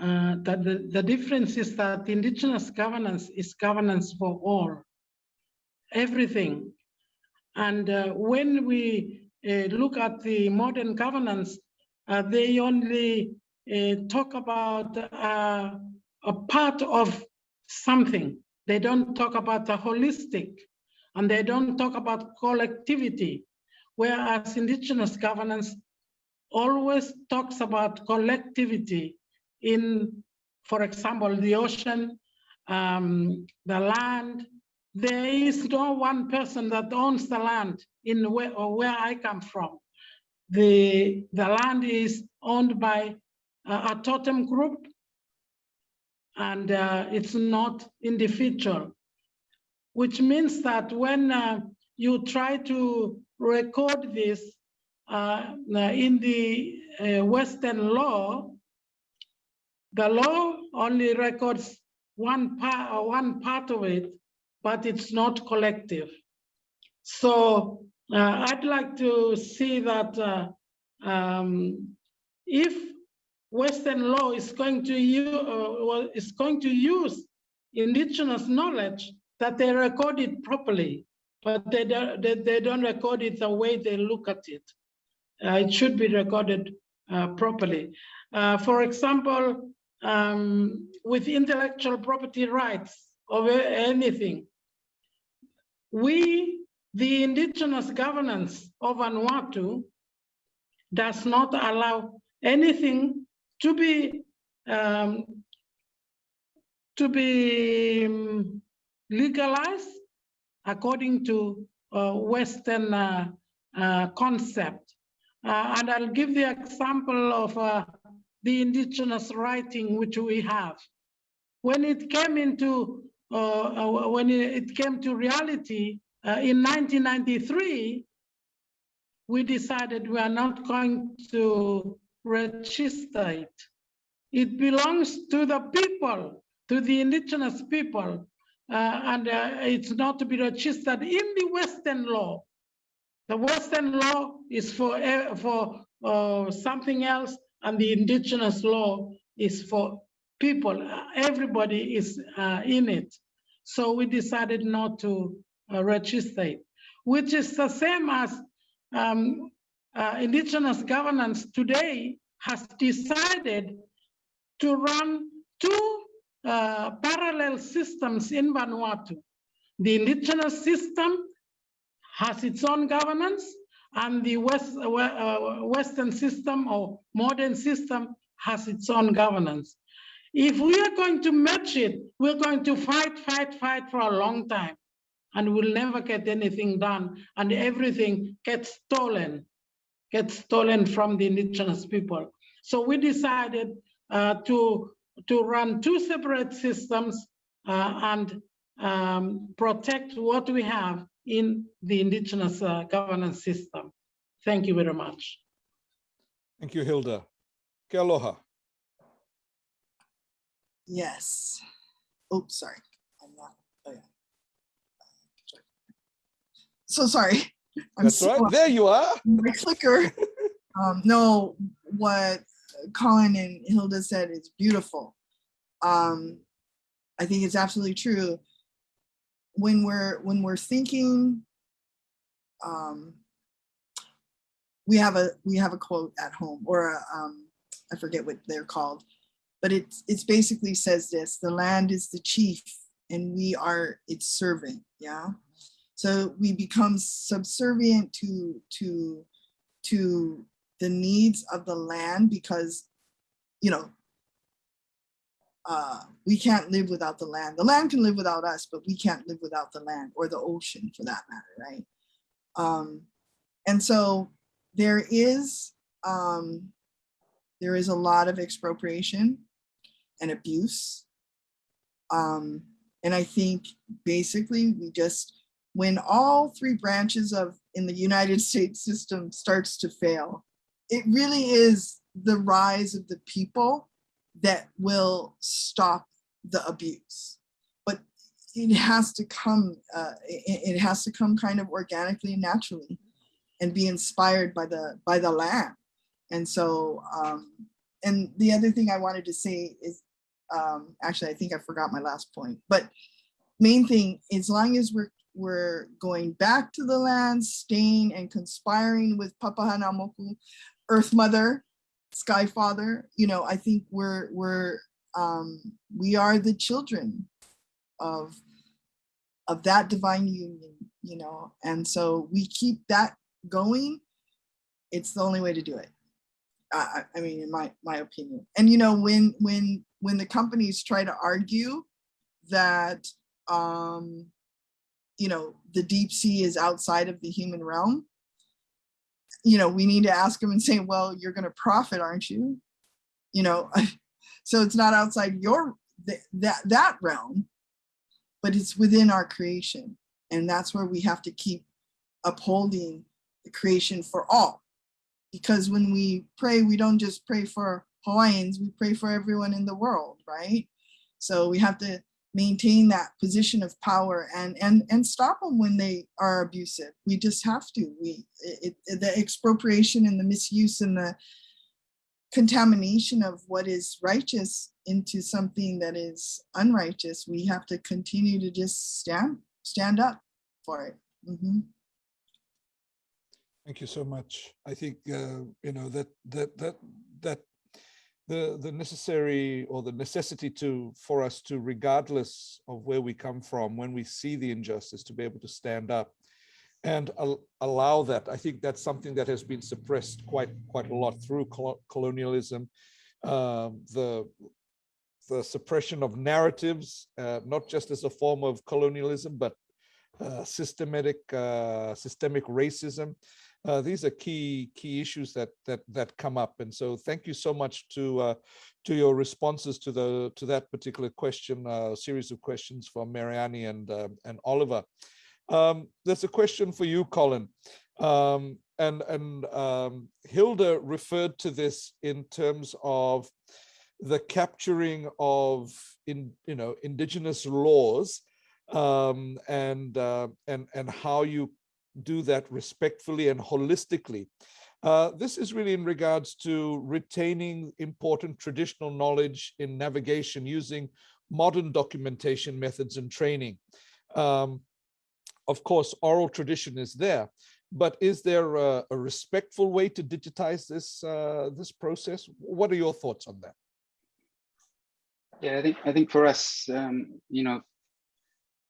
uh, that the, the difference is that indigenous governance is governance for all, everything. And uh, when we uh, look at the modern governance, uh, they only uh, talk about a part of something. They don't talk about the holistic and they don't talk about collectivity. Whereas indigenous governance always talks about collectivity in, for example, the ocean, um, the land. There is no one person that owns the land in where, or where I come from. The, the land is owned by a, a totem group and uh, it's not individual, which means that when uh, you try to record this uh, in the uh, Western law, the law only records one part, one part of it, but it's not collective. So uh, I'd like to see that uh, um, if Western law is going to use, uh, well, is going to use indigenous knowledge that they record it properly, but they don't, they, they don't record it the way they look at it. Uh, it should be recorded uh, properly. Uh, for example, um, with intellectual property rights a- anything, we, the indigenous governance of Vanuatu, does not allow anything to be um, to be um, legalized according to uh, Western uh, uh, concept. Uh, and I'll give the example of uh, the indigenous writing which we have. When it came into uh, uh, when it came to reality uh, in 1993, we decided we are not going to register it. It belongs to the people, to the indigenous people, uh, and uh, it's not to be registered in the Western law. The Western law is for, eh, for uh, something else, and the indigenous law is for people. Uh, Everybody is uh, in it. So we decided not to uh, register it, which is the same as um, uh, indigenous governance today has decided to run two uh, parallel systems in Vanuatu. The indigenous system has its own governance and the West, uh, Western system or modern system has its own governance. If we are going to match it, we're going to fight, fight, fight for a long time and we'll never get anything done and everything gets stolen, gets stolen from the indigenous people. So we decided uh, to, to run two separate systems uh, and um, protect what we have in the indigenous uh, governance system. Thank you very much. Thank you, Hilda. Kealoha. Yes. Oops, sorry. I'm not. Oh yeah. So sorry. I'm That's so right. There you are. my clicker. Um, no, what Colin and Hilda said is beautiful. Um, I think it's absolutely true. When we're when we're thinking, um, we have a we have a quote at home or a, um, I forget what they're called, but it's it's basically says this: the land is the chief, and we are its servant. Yeah, so we become subservient to to to the needs of the land because you know uh, we can't live without the land. The land can live without us, but we can't live without the land or the ocean for that matter, right? Um, and so there is um, there is a lot of expropriation and abuse. Um, and I think basically we just, when all three branches of in the United States system starts to fail, it really is the rise of the people that will stop the abuse. But it has to come, uh, it, it has to come kind of organically and naturally and be inspired by the by the land. And so, um, and the other thing I wanted to say is, um, actually, I think I forgot my last point, but main thing, as long as we're we're going back to the land, staying and conspiring with Papahānaumoku, Earth Mother, Sky Father, you know, I think we're we're um, we are the children of of that divine union, you know, and so we keep that going. It's the only way to do it. I, I mean, in my my opinion. And you know, when when when the companies try to argue that um, you know the deep sea is outside of the human realm, you know, we need to ask them and say, well, you're going to profit, aren't you? You know, so it's not outside your th that that realm, but it's within our creation, and that's where we have to keep upholding the creation for all. Because when we pray, we don't just pray for Hawaiians, we pray for everyone in the world, right? So we have to maintain that position of power and and and stop them when they are abusive. We just have to. We it, it, the expropriation and the misuse and the contamination of what is righteous into something that is unrighteous. We have to continue to just stand stand up for it. Mm -hmm. Thank you so much. I think uh, you know that that that that the the necessary or the necessity to for us to regardless of where we come from when we see the injustice to be able to stand up and al allow that. I think that's something that has been suppressed quite quite a lot through col colonialism um, the the suppression of narratives uh, not just as a form of colonialism but uh, systematic uh, systemic racism uh, these are key key issues that that that come up and so thank you so much to uh, to your responses to the to that particular question uh, series of questions from Mariani and uh, and Oliver. Um, there's a question for you Colin. Um, and and um, Hilda referred to this in terms of the capturing of in you know indigenous laws um, and uh, and and how you do that respectfully and holistically. Uh, this is really in regards to retaining important traditional knowledge in navigation using modern documentation methods and training. Um, of course, oral tradition is there, but is there a, a respectful way to digitize this uh, this process? What are your thoughts on that? Yeah, I think I think for us, um, you know,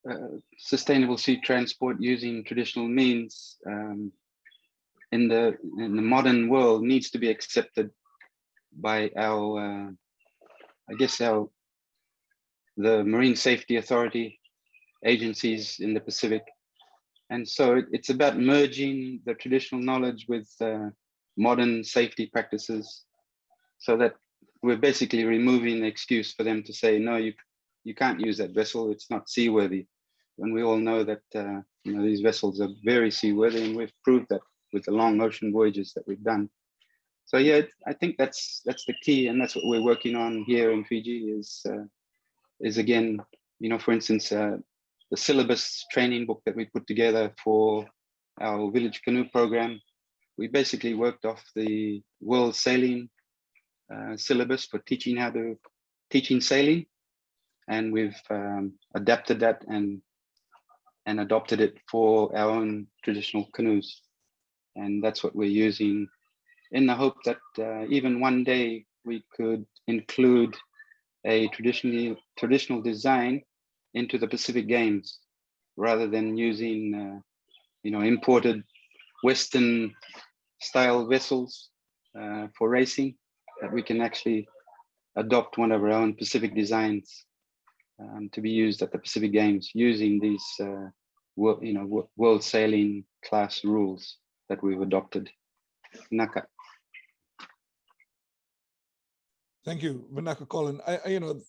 uh, sustainable sea transport using traditional means um, in the in the modern world needs to be accepted by our uh, I guess our the Marine Safety Authority agencies in the Pacific. And so it's about merging the traditional knowledge with uh, modern safety practices so that we're basically removing the excuse for them to say, no, you you can't use that vessel, it's not seaworthy. And we all know that uh, you know these vessels are very seaworthy, and we've proved that with the long ocean voyages that we've done. So yeah, I think that's that's the key, and that's what we're working on here in Fiji. Is uh, is again, you know, for instance, uh, the syllabus training book that we put together for our village canoe program. We basically worked off the world sailing uh, syllabus for teaching how to teaching sailing and we've um, adapted that and and adopted it for our own traditional canoes. And that's what we're using in the hope that uh, even one day we could include a traditionally traditional design into the Pacific Games rather than using uh, you know imported Western style vessels uh, for racing that we can actually adopt one of our own Pacific designs um, to be used at the Pacific Games using these, uh, world, you know, world sailing class rules that we've adopted. Naka. Thank you, Vinaka Colin. I, I, you know,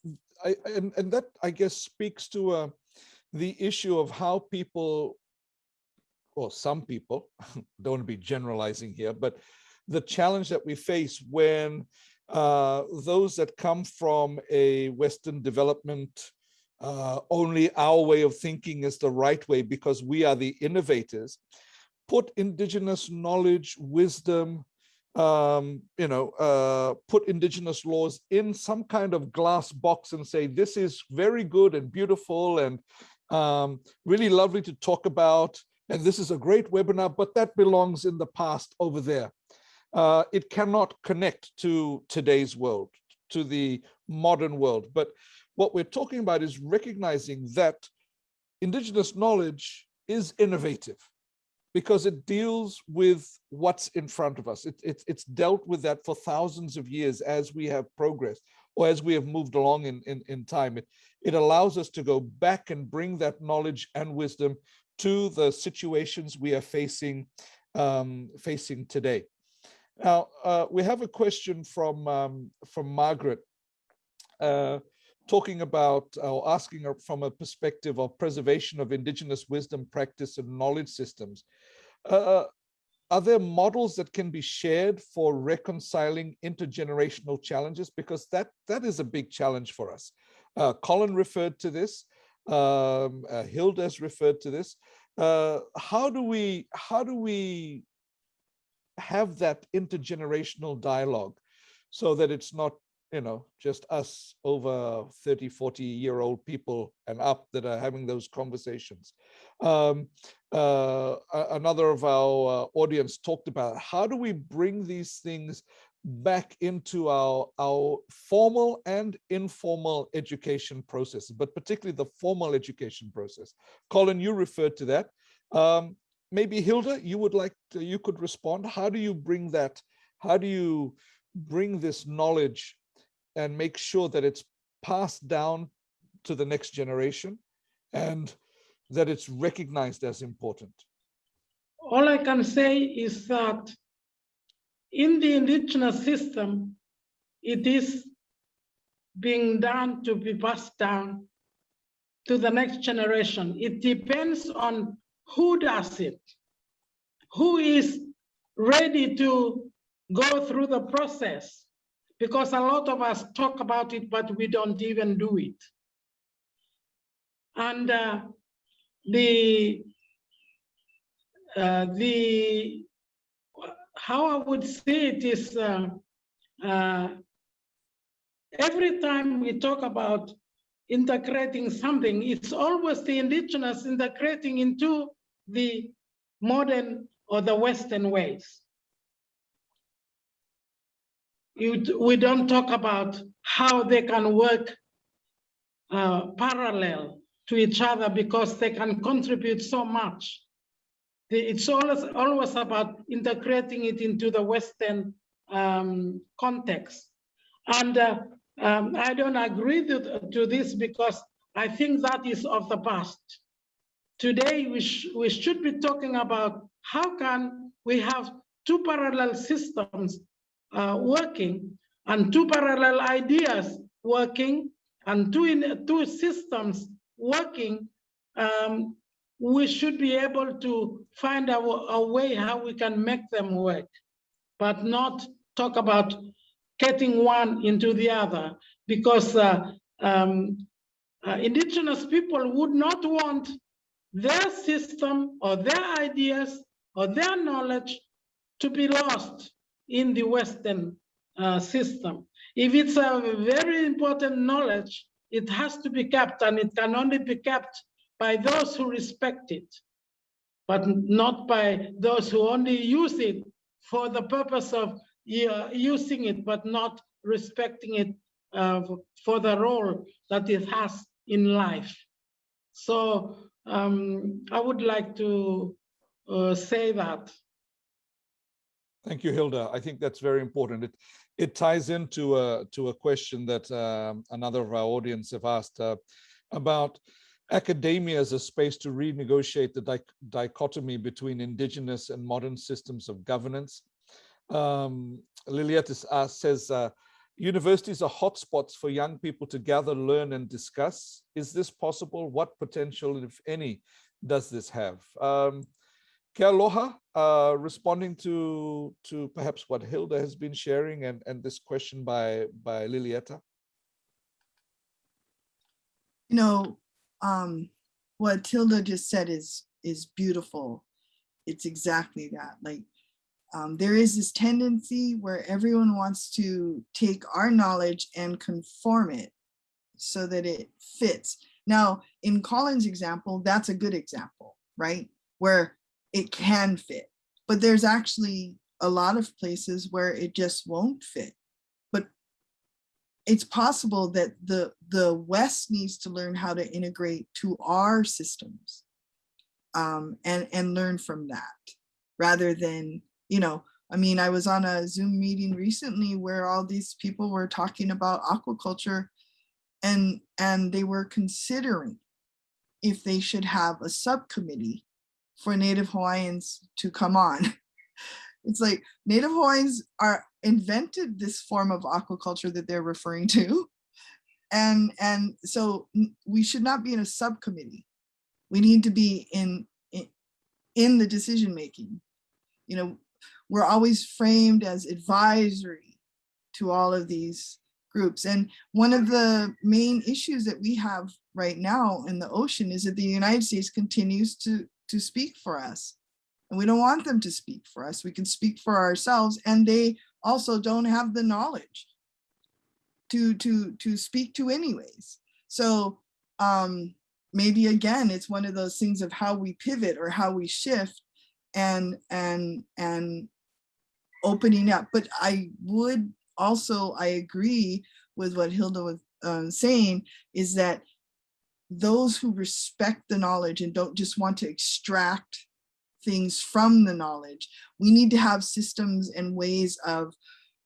I, and, and that I guess speaks to uh, the issue of how people, or some people, don't want to be generalizing here, but the challenge that we face when uh, those that come from a Western development, uh, only our way of thinking is the right way because we are the innovators, put indigenous knowledge, wisdom, um, you know, uh, put indigenous laws in some kind of glass box and say, this is very good and beautiful and um, really lovely to talk about. And this is a great webinar, but that belongs in the past over there. Uh, it cannot connect to today's world, to the modern world. But what we're talking about is recognizing that indigenous knowledge is innovative because it deals with what's in front of us. It, it, it's dealt with that for thousands of years as we have progressed or as we have moved along in, in, in time. It, it allows us to go back and bring that knowledge and wisdom to the situations we are facing, um, facing today. Now, uh, we have a question from, um, from Margaret uh, talking about or asking from a perspective of preservation of indigenous wisdom, practice, and knowledge systems. Uh, are there models that can be shared for reconciling intergenerational challenges? Because that that is a big challenge for us. Uh, Colin referred to this. Um, uh, Hilda has referred to this. Uh, how do we how do we have that intergenerational dialogue so that it's not you know, just us over 30, 40 year old people and up that are having those conversations. Um, uh, another of our uh, audience talked about how do we bring these things back into our, our formal and informal education processes, but particularly the formal education process. Colin, you referred to that. Um, maybe Hilda, you would like to, you could respond. How do you bring that? How do you bring this knowledge and make sure that it's passed down to the next generation and that it's recognized as important? All I can say is that in the indigenous system, it is being done to be passed down to the next generation. It depends on who does it, who is ready to go through the process because a lot of us talk about it, but we don't even do it. And uh, the uh, the how I would say it is uh, uh, every time we talk about integrating something, it's always the indigenous integrating into the modern or the Western ways we don't talk about how they can work uh, parallel to each other because they can contribute so much. It's always, always about integrating it into the Western um, context. And uh, um, I don't agree to, to, this because I think that is of the past. Today, we, sh we should be talking about how can we have two parallel systems uh, working and two parallel ideas working and two, in, two systems working, um, we should be able to find a, a way how we can make them work, but not talk about getting one into the other because uh, um, uh, indigenous people would not want their system or their ideas or their knowledge to be lost in the Western uh, system. If it's a very important knowledge, it has to be kept and it can only be kept by those who respect it, but not by those who only use it for the purpose of uh, using it, but not respecting it uh, for the role that it has in life. So um, I would like to uh, say that Thank you, Hilda. I think that's very important. It it ties into a to a question that um, another of our audience have asked uh, about academia as a space to renegotiate the dichotomy between indigenous and modern systems of governance. Um, Liliet uh, says, uh, Universities are hotspots for young people to gather, learn, and discuss. Is this possible? What potential, if any, does this have? Um, Kealoha, uh, responding to, to perhaps what Hilda has been sharing and, and this question by, by Lilieta. You know, um, what Tilda just said is, is beautiful. It's exactly that. Like, um, there is this tendency where everyone wants to take our knowledge and conform it so that it fits. Now, in Colin's example, that's a good example, right? Where it can fit, but there's actually a lot of places where it just won't fit. But it's possible that the, the West needs to learn how to integrate to our systems um, and, and learn from that rather than, you know, I mean, I was on a Zoom meeting recently where all these people were talking about aquaculture and, and they were considering if they should have a subcommittee for Native Hawaiians to come on. It's like Native Hawaiians are invented this form of aquaculture that they're referring to. And, and so we should not be in a subcommittee. We need to be in, in, in the decision making. You know, we're always framed as advisory to all of these groups. And one of the main issues that we have right now in the ocean is that the United States continues to, to speak for us. And we don't want them to speak for us. We can speak for ourselves and they also don't have the knowledge to, to, to speak to anyways. So um, maybe again, it's one of those things of how we pivot or how we shift and, and, and opening up. But I would also, I agree with what Hilda was uh, saying, is that those who respect the knowledge and don't just want to extract things from the knowledge. We need to have systems and ways of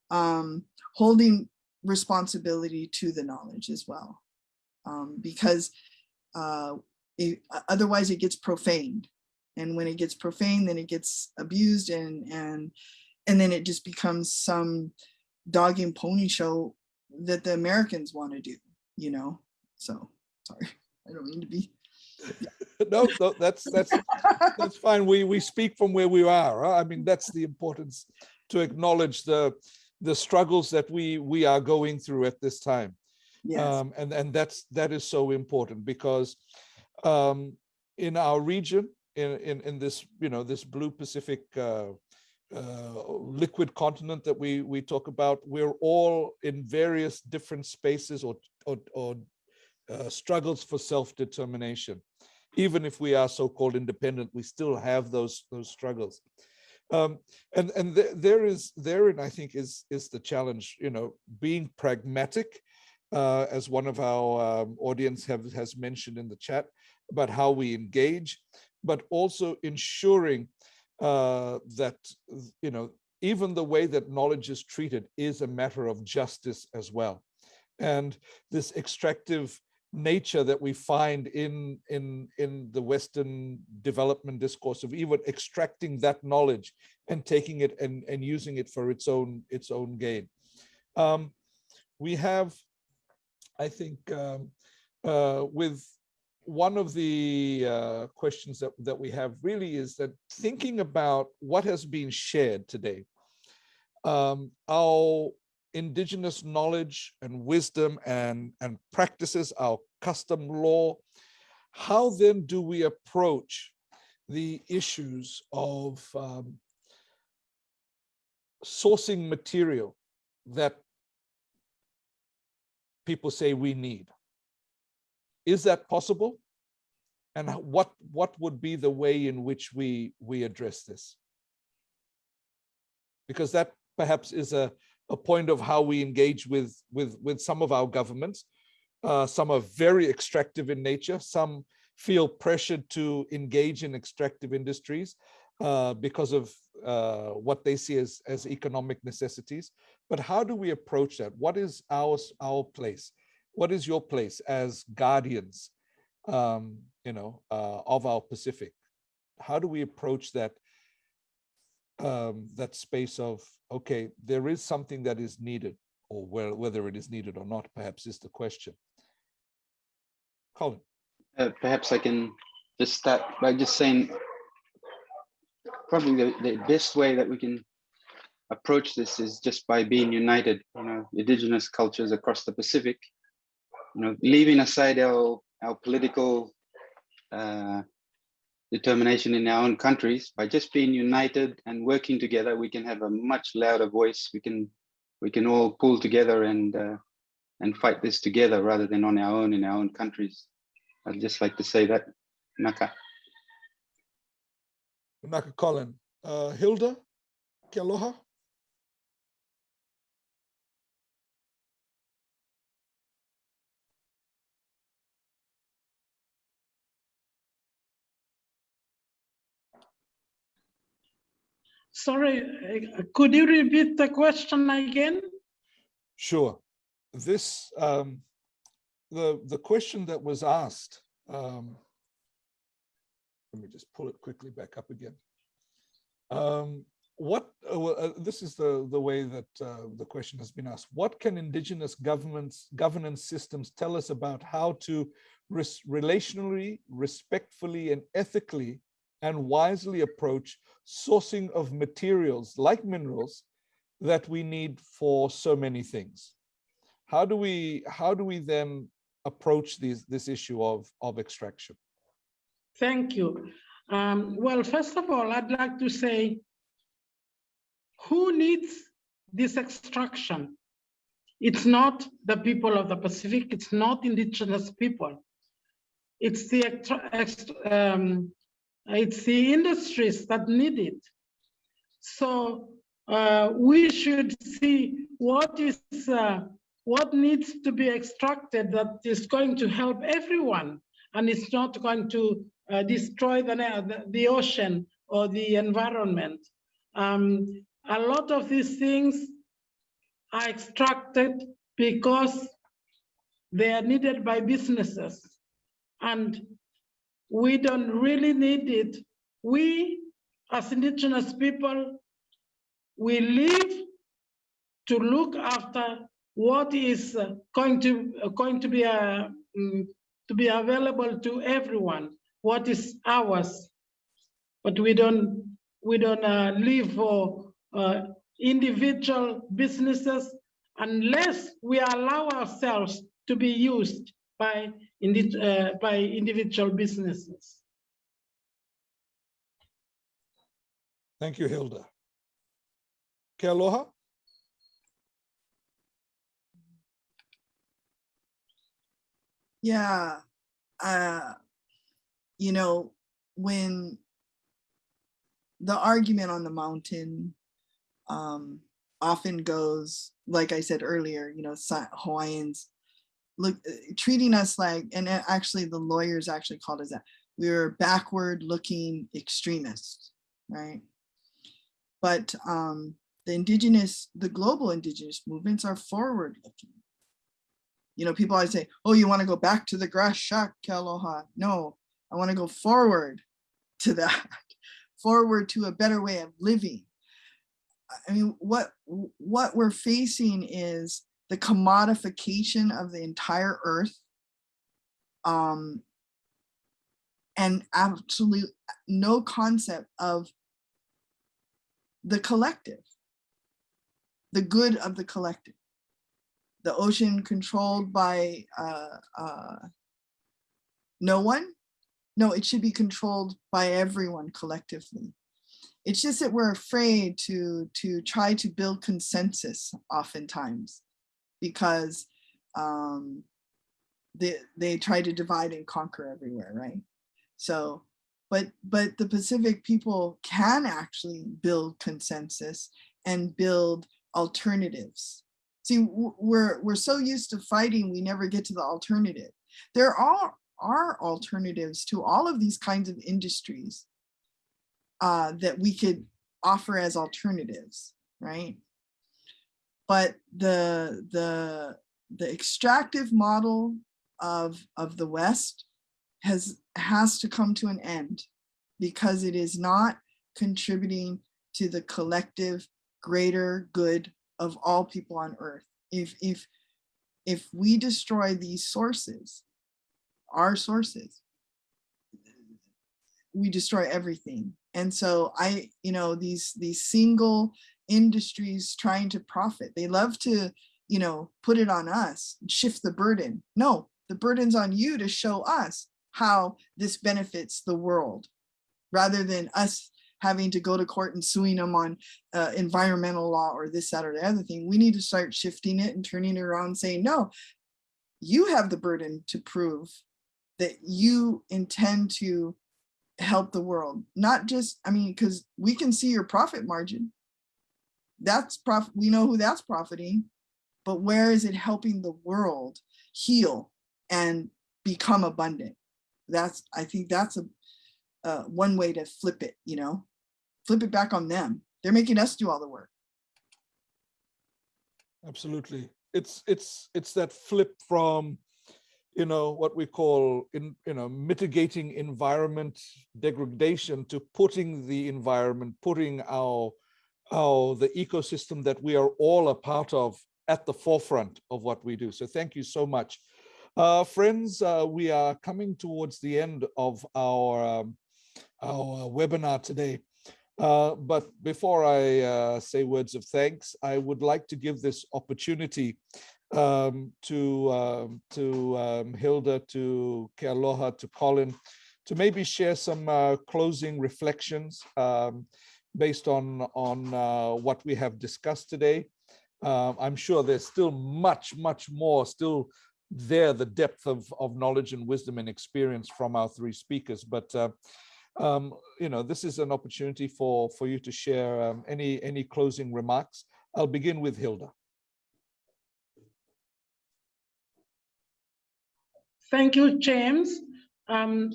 um, holding responsibility to the knowledge as well. Um, because uh, it, otherwise it gets profaned. And when it gets profaned, then it gets abused and, and, and then it just becomes some dog and pony show that the Americans want to do, you know? So, sorry, I don't mean to be no, no, that's that's that's fine. We we speak from where we are. I mean, that's the importance to acknowledge the the struggles that we we are going through at this time. Yes. Um, and and that's that is so important because um, in our region, in in in this you know this blue Pacific uh, uh, liquid continent that we we talk about, we're all in various different spaces or or, or uh, struggles for self-determination. Even if we are so-called independent, we still have those those struggles. Um, and and th there is therein, I think, is is the challenge. You know, being pragmatic, uh, as one of our um, audience have has mentioned in the chat about how we engage, but also ensuring uh, that you know even the way that knowledge is treated is a matter of justice as well. And this extractive nature that we find in in in the western development discourse of even extracting that knowledge and taking it and and using it for its own its own gain. Um, we have i think um, uh, with one of the uh, questions that that we have really is that thinking about what has been shared today um, our indigenous knowledge and wisdom and, and practices, our custom law, how then do we approach the issues of um, sourcing material that people say we need? Is that possible? And what, what would be the way in which we, we address this? Because that perhaps is a, a point of how we engage with with with some of our governments. Uh, some are very extractive in nature. Some feel pressured to engage in extractive industries uh, because of uh, what they see as as economic necessities. But how do we approach that? What is our our place? What is your place as guardians, um, you know, uh, of our Pacific? How do we approach that um, that space of, okay, there is something that is needed. or where, whether it is needed or not, perhaps is the question. Colin, Uh, perhaps I can just start by just saying probably the, the best way that we can approach this is just by being united, you know, indigenous cultures across the Pacific, you know, leaving aside our, our political uh, determination in our own countries, by just being united and working together, we can have a much louder voice. We can we can all pull together and uh, and fight this together rather than on our own in our own countries. I'd just like to say that. Naka. Naka Colin, uh, Hilda, ke Sorry, uh, could you repeat the question again? Sure. This, um, the, the question that was asked, um, let me just pull it quickly back up again. Um, what, uh, uh, this is the, the way that uh, the question has been asked. What can indigenous governments, governance systems tell us about how to res relationally, respectfully, and ethically and wisely approach sourcing of materials like minerals that we need for so many things? How do we, how do we then approach these, this issue of, of extraction? Thank you. Um, well, first of all, I'd like to say, who needs this extraction? It's not the people of the Pacific, it's not indigenous people. It's the, um, it's the industries that need it. So uh, we should see what is, uh, what needs to be extracted that is going to help everyone and it's not going to uh, destroy the, the, ocean or the environment. Um, a lot of these things are extracted because they are needed by businesses and we don't really need it. We, as indigenous people, we live to look after what is uh, going to uh, going to be uh, mm, to be available to everyone what is ours but we don't we don't uh, live for uh, individual businesses unless we allow ourselves to be used by indi- uh, by individual businesses Thank you, Hilda. Kealoha? Yeah. Uh, you know, when the argument on the mountain um, often goes, like I said earlier, you know, Hawaiians look uh, treating us like, and a- actually the lawyers actually called us that. We were backward looking extremists, right? But um, the indigenous, the global indigenous movements are forward looking. You know, people always say, oh, you want to go back to the grass shack, ke aloha. No, I want to go forward to that, forward to a better way of living. I mean, what what we're facing is the commodification of the entire earth, um, and absolute no concept of the collective, the good of the collective. The ocean controlled by uh, uh, no one, no, it should be controlled by everyone collectively. It's just that we're afraid to to try to build consensus oftentimes because um, they they try to divide and conquer everywhere, right? So, but but the Pacific people can actually build consensus and build alternatives. See, we're we're so used to fighting, we never get to the alternative. There are are alternatives to all of these kinds of industries uh, that we could offer as alternatives, right? But the the the extractive model of of the West has has to come to an end because it is not contributing to the collective greater good of all people on earth. If, if, if we destroy these sources, our sources, we destroy everything. And so I, you know, these, these single industries trying to profit, they love to, you know, put it on us, shift the burden. No, the burden's on you to show us how this benefits the world rather than us having to go to court and suing them on uh, environmental law or this, that, or the other thing. We need to start shifting it and turning it around saying, no, you have the burden to prove that you intend to help the world, not just, I mean, because we can see your profit margin. That's prof we know who that's profiting, but where is it helping the world heal and become abundant? That's, I think that's a, uh, one way to flip it, you know, flip it back on them. They're making us do all the work. Absolutely. It's, it's, it's that flip from, you know, what we call in, you know, mitigating environment degradation to putting the environment, putting our, our, the ecosystem that we are all a part of at the forefront of what we do. So thank you so much. Uh, friends, uh, we are coming towards the end of our, um, our webinar today. Uh, but before I uh, say words of thanks, I would like to give this opportunity um, to um, to um, Hilda, to Kealoha, to Colin, to maybe share some uh, closing reflections um, based on on uh, what we have discussed today. Um, I'm sure there's still much, much more still there, the depth of, of knowledge and wisdom and experience from our three speakers. But uh, um, you know, this is an opportunity for, for you to share um, any, any closing remarks. I'll begin with Hilda. Thank you, James. Um,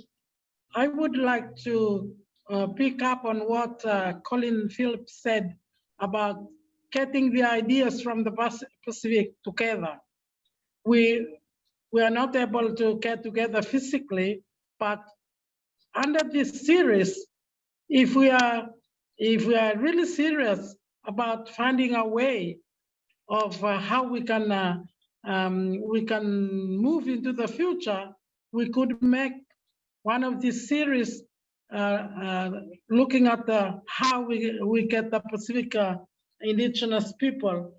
I would like to uh, pick up on what uh, Colin Phillips said about getting the ideas from the Pacific together. We, we are not able to get together physically, but under this series, if we are if we are really serious about finding a way of uh, how we can uh, um, we can move into the future, we could make one of these series looking at the how we we get the Pacific uh, indigenous people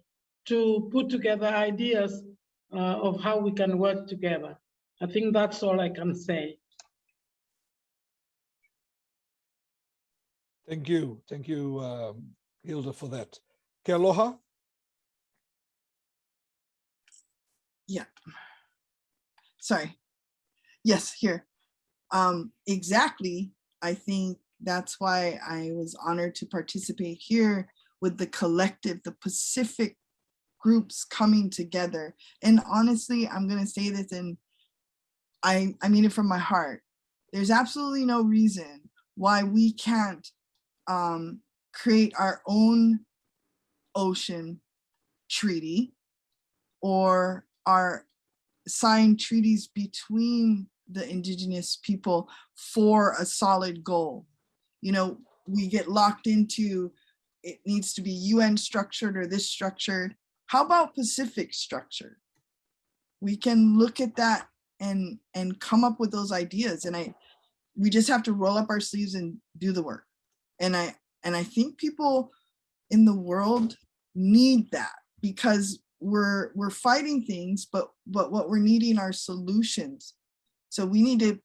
to put together ideas uh, of how we can work together. I think that's all I can say. Thank you. Thank you, um, Hilda, for that. Kealoha? Yeah. Sorry. Yes, here. Um, exactly. I think that's why I was honored to participate here with the collective, the Pacific groups coming together. And honestly, I'm going to say this and I, I mean it from my heart. There's absolutely no reason why we can't um, create our own ocean treaty or our sign treaties between the indigenous people for a solid goal. You know, we get locked into it needs to be UN structured or this structured. How about Pacific structure? We can look at that and and come up with those ideas. And I we just have to roll up our sleeves and do the work. And I and I think people in the world need that because we're we're fighting things, but but what we're needing are solutions. So we need to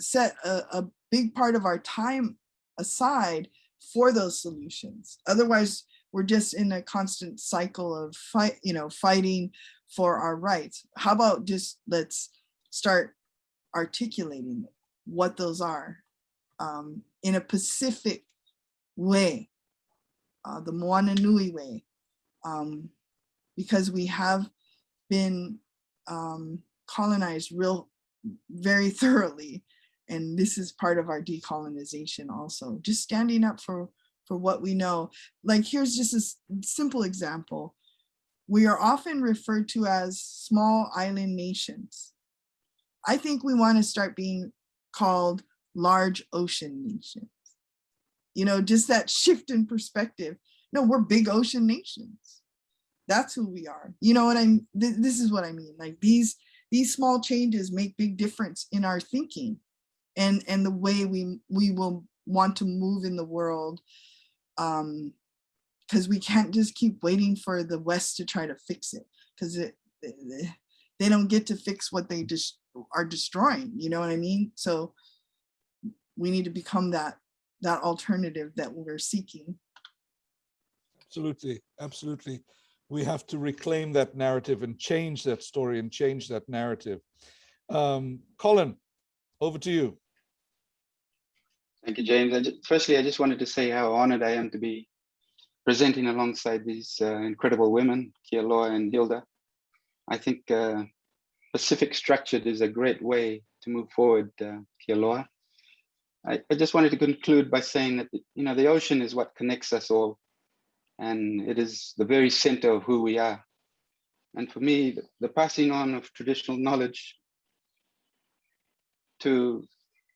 set a, a big part of our time aside for those solutions. Otherwise, we're just in a constant cycle of fight, you know, fighting for our rights. How about just let's start articulating what those are um, in a Pacific way, uh, the Moana Nui way, um, because we have been um, colonized real very thoroughly. And this is part of our decolonization also, just standing up for, for what we know. Like here's just a simple example. We are often referred to as small island nations. I think we want to start being called large ocean nations you know, just that shift in perspective. No, we're big ocean nations. that's who we are. You know what I'm, th- this is what I mean. Like these, these small changes make big difference in our thinking and, and the way we, we will want to move in the world. Um, because we can't just keep waiting for the West to try to fix it because it, they- don't get to fix what they just are destroying, you know what I mean? So we need to become that, that alternative that we're seeking. Absolutely, absolutely. We have to reclaim that narrative and change that story and change that narrative. Um, Colin, over to you. Thank you, James. I ju- Firstly, I just wanted to say how honored I am to be presenting alongside these uh, incredible women, Kealoha and Hilda. I think uh, Pacific Structured is a great way to move forward, uh, Kealoha. I, I just wanted to conclude by saying that, you know, the ocean is what connects us all. And it is the very center of who we are. And for me, the- passing on of traditional knowledge to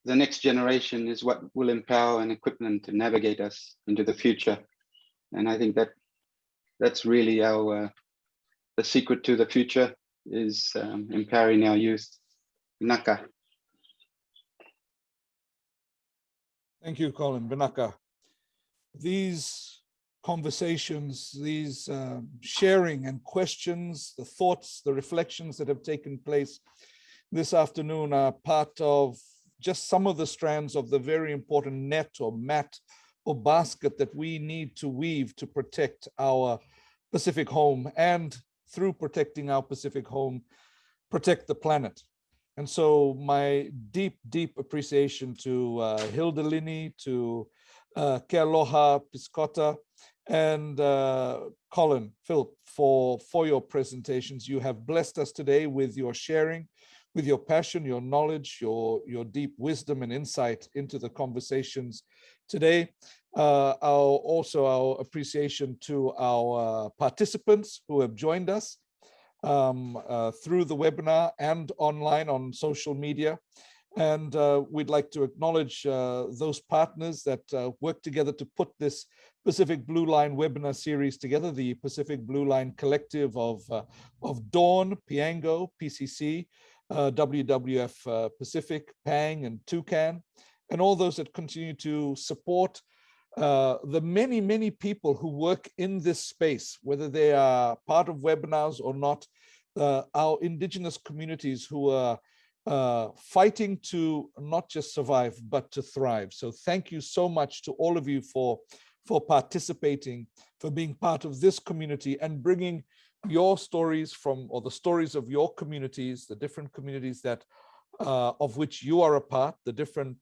the next generation is what will empower and equip them to navigate us into the future. And I think that that's really our uh, the secret to the future is um, empowering our youth. Naka. Thank you, Colin Vinaka. These conversations, these um, sharing and questions, the thoughts, the reflections that have taken place this afternoon are part of just some of the strands of the very important net or mat or basket that we need to weave to protect our Pacific home and through protecting our Pacific home, protect the planet. And so my deep, deep appreciation to uh, Hilda Lini, to uh, Ke Aloha Piscota, and uh, Colin Philp for, for your presentations. You have blessed us today with your sharing, with your passion, your knowledge, your, your deep wisdom and insight into the conversations today. Uh, our, also our appreciation to our uh, participants who have joined us um, uh, through the webinar and online on social media. And uh, we'd like to acknowledge uh, those partners that uh, work together to put this Pacific Blue Line webinar series together, the Pacific Blue Line Collective of, uh, of DAWN, PIANGO, PCC, uh, WWF uh, Pacific, PANG, and Toucan, and all those that continue to support uh, the many, many people who work in this space, whether they are part of webinars or not, uh, our indigenous communities who are uh, fighting to not just survive, but to thrive. So thank you so much to all of you for, for participating, for being part of this community and bringing your stories from, or the stories of your communities, the different communities that, uh, of which you are a part, the different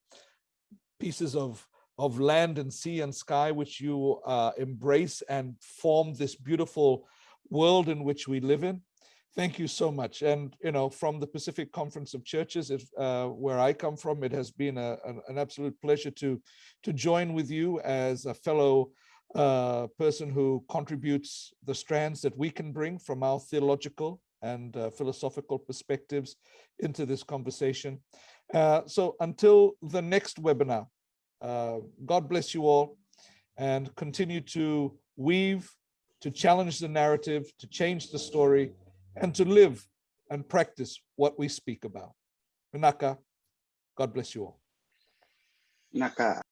pieces of of land and sea and sky, which you uh, embrace and form this beautiful world in which we live in. Thank you so much. And, you know, from the Pacific Conference of Churches, if, uh, where I come from, it has been a, an, an absolute pleasure to, to join with you as a fellow uh, person who contributes the strands that we can bring from our theological and uh, philosophical perspectives into this conversation. Uh, so until the next webinar, uh, God bless you all and continue to weave, to challenge the narrative, to change the story, and to live and practice what we speak about. Vinaka, God bless you all. Naka.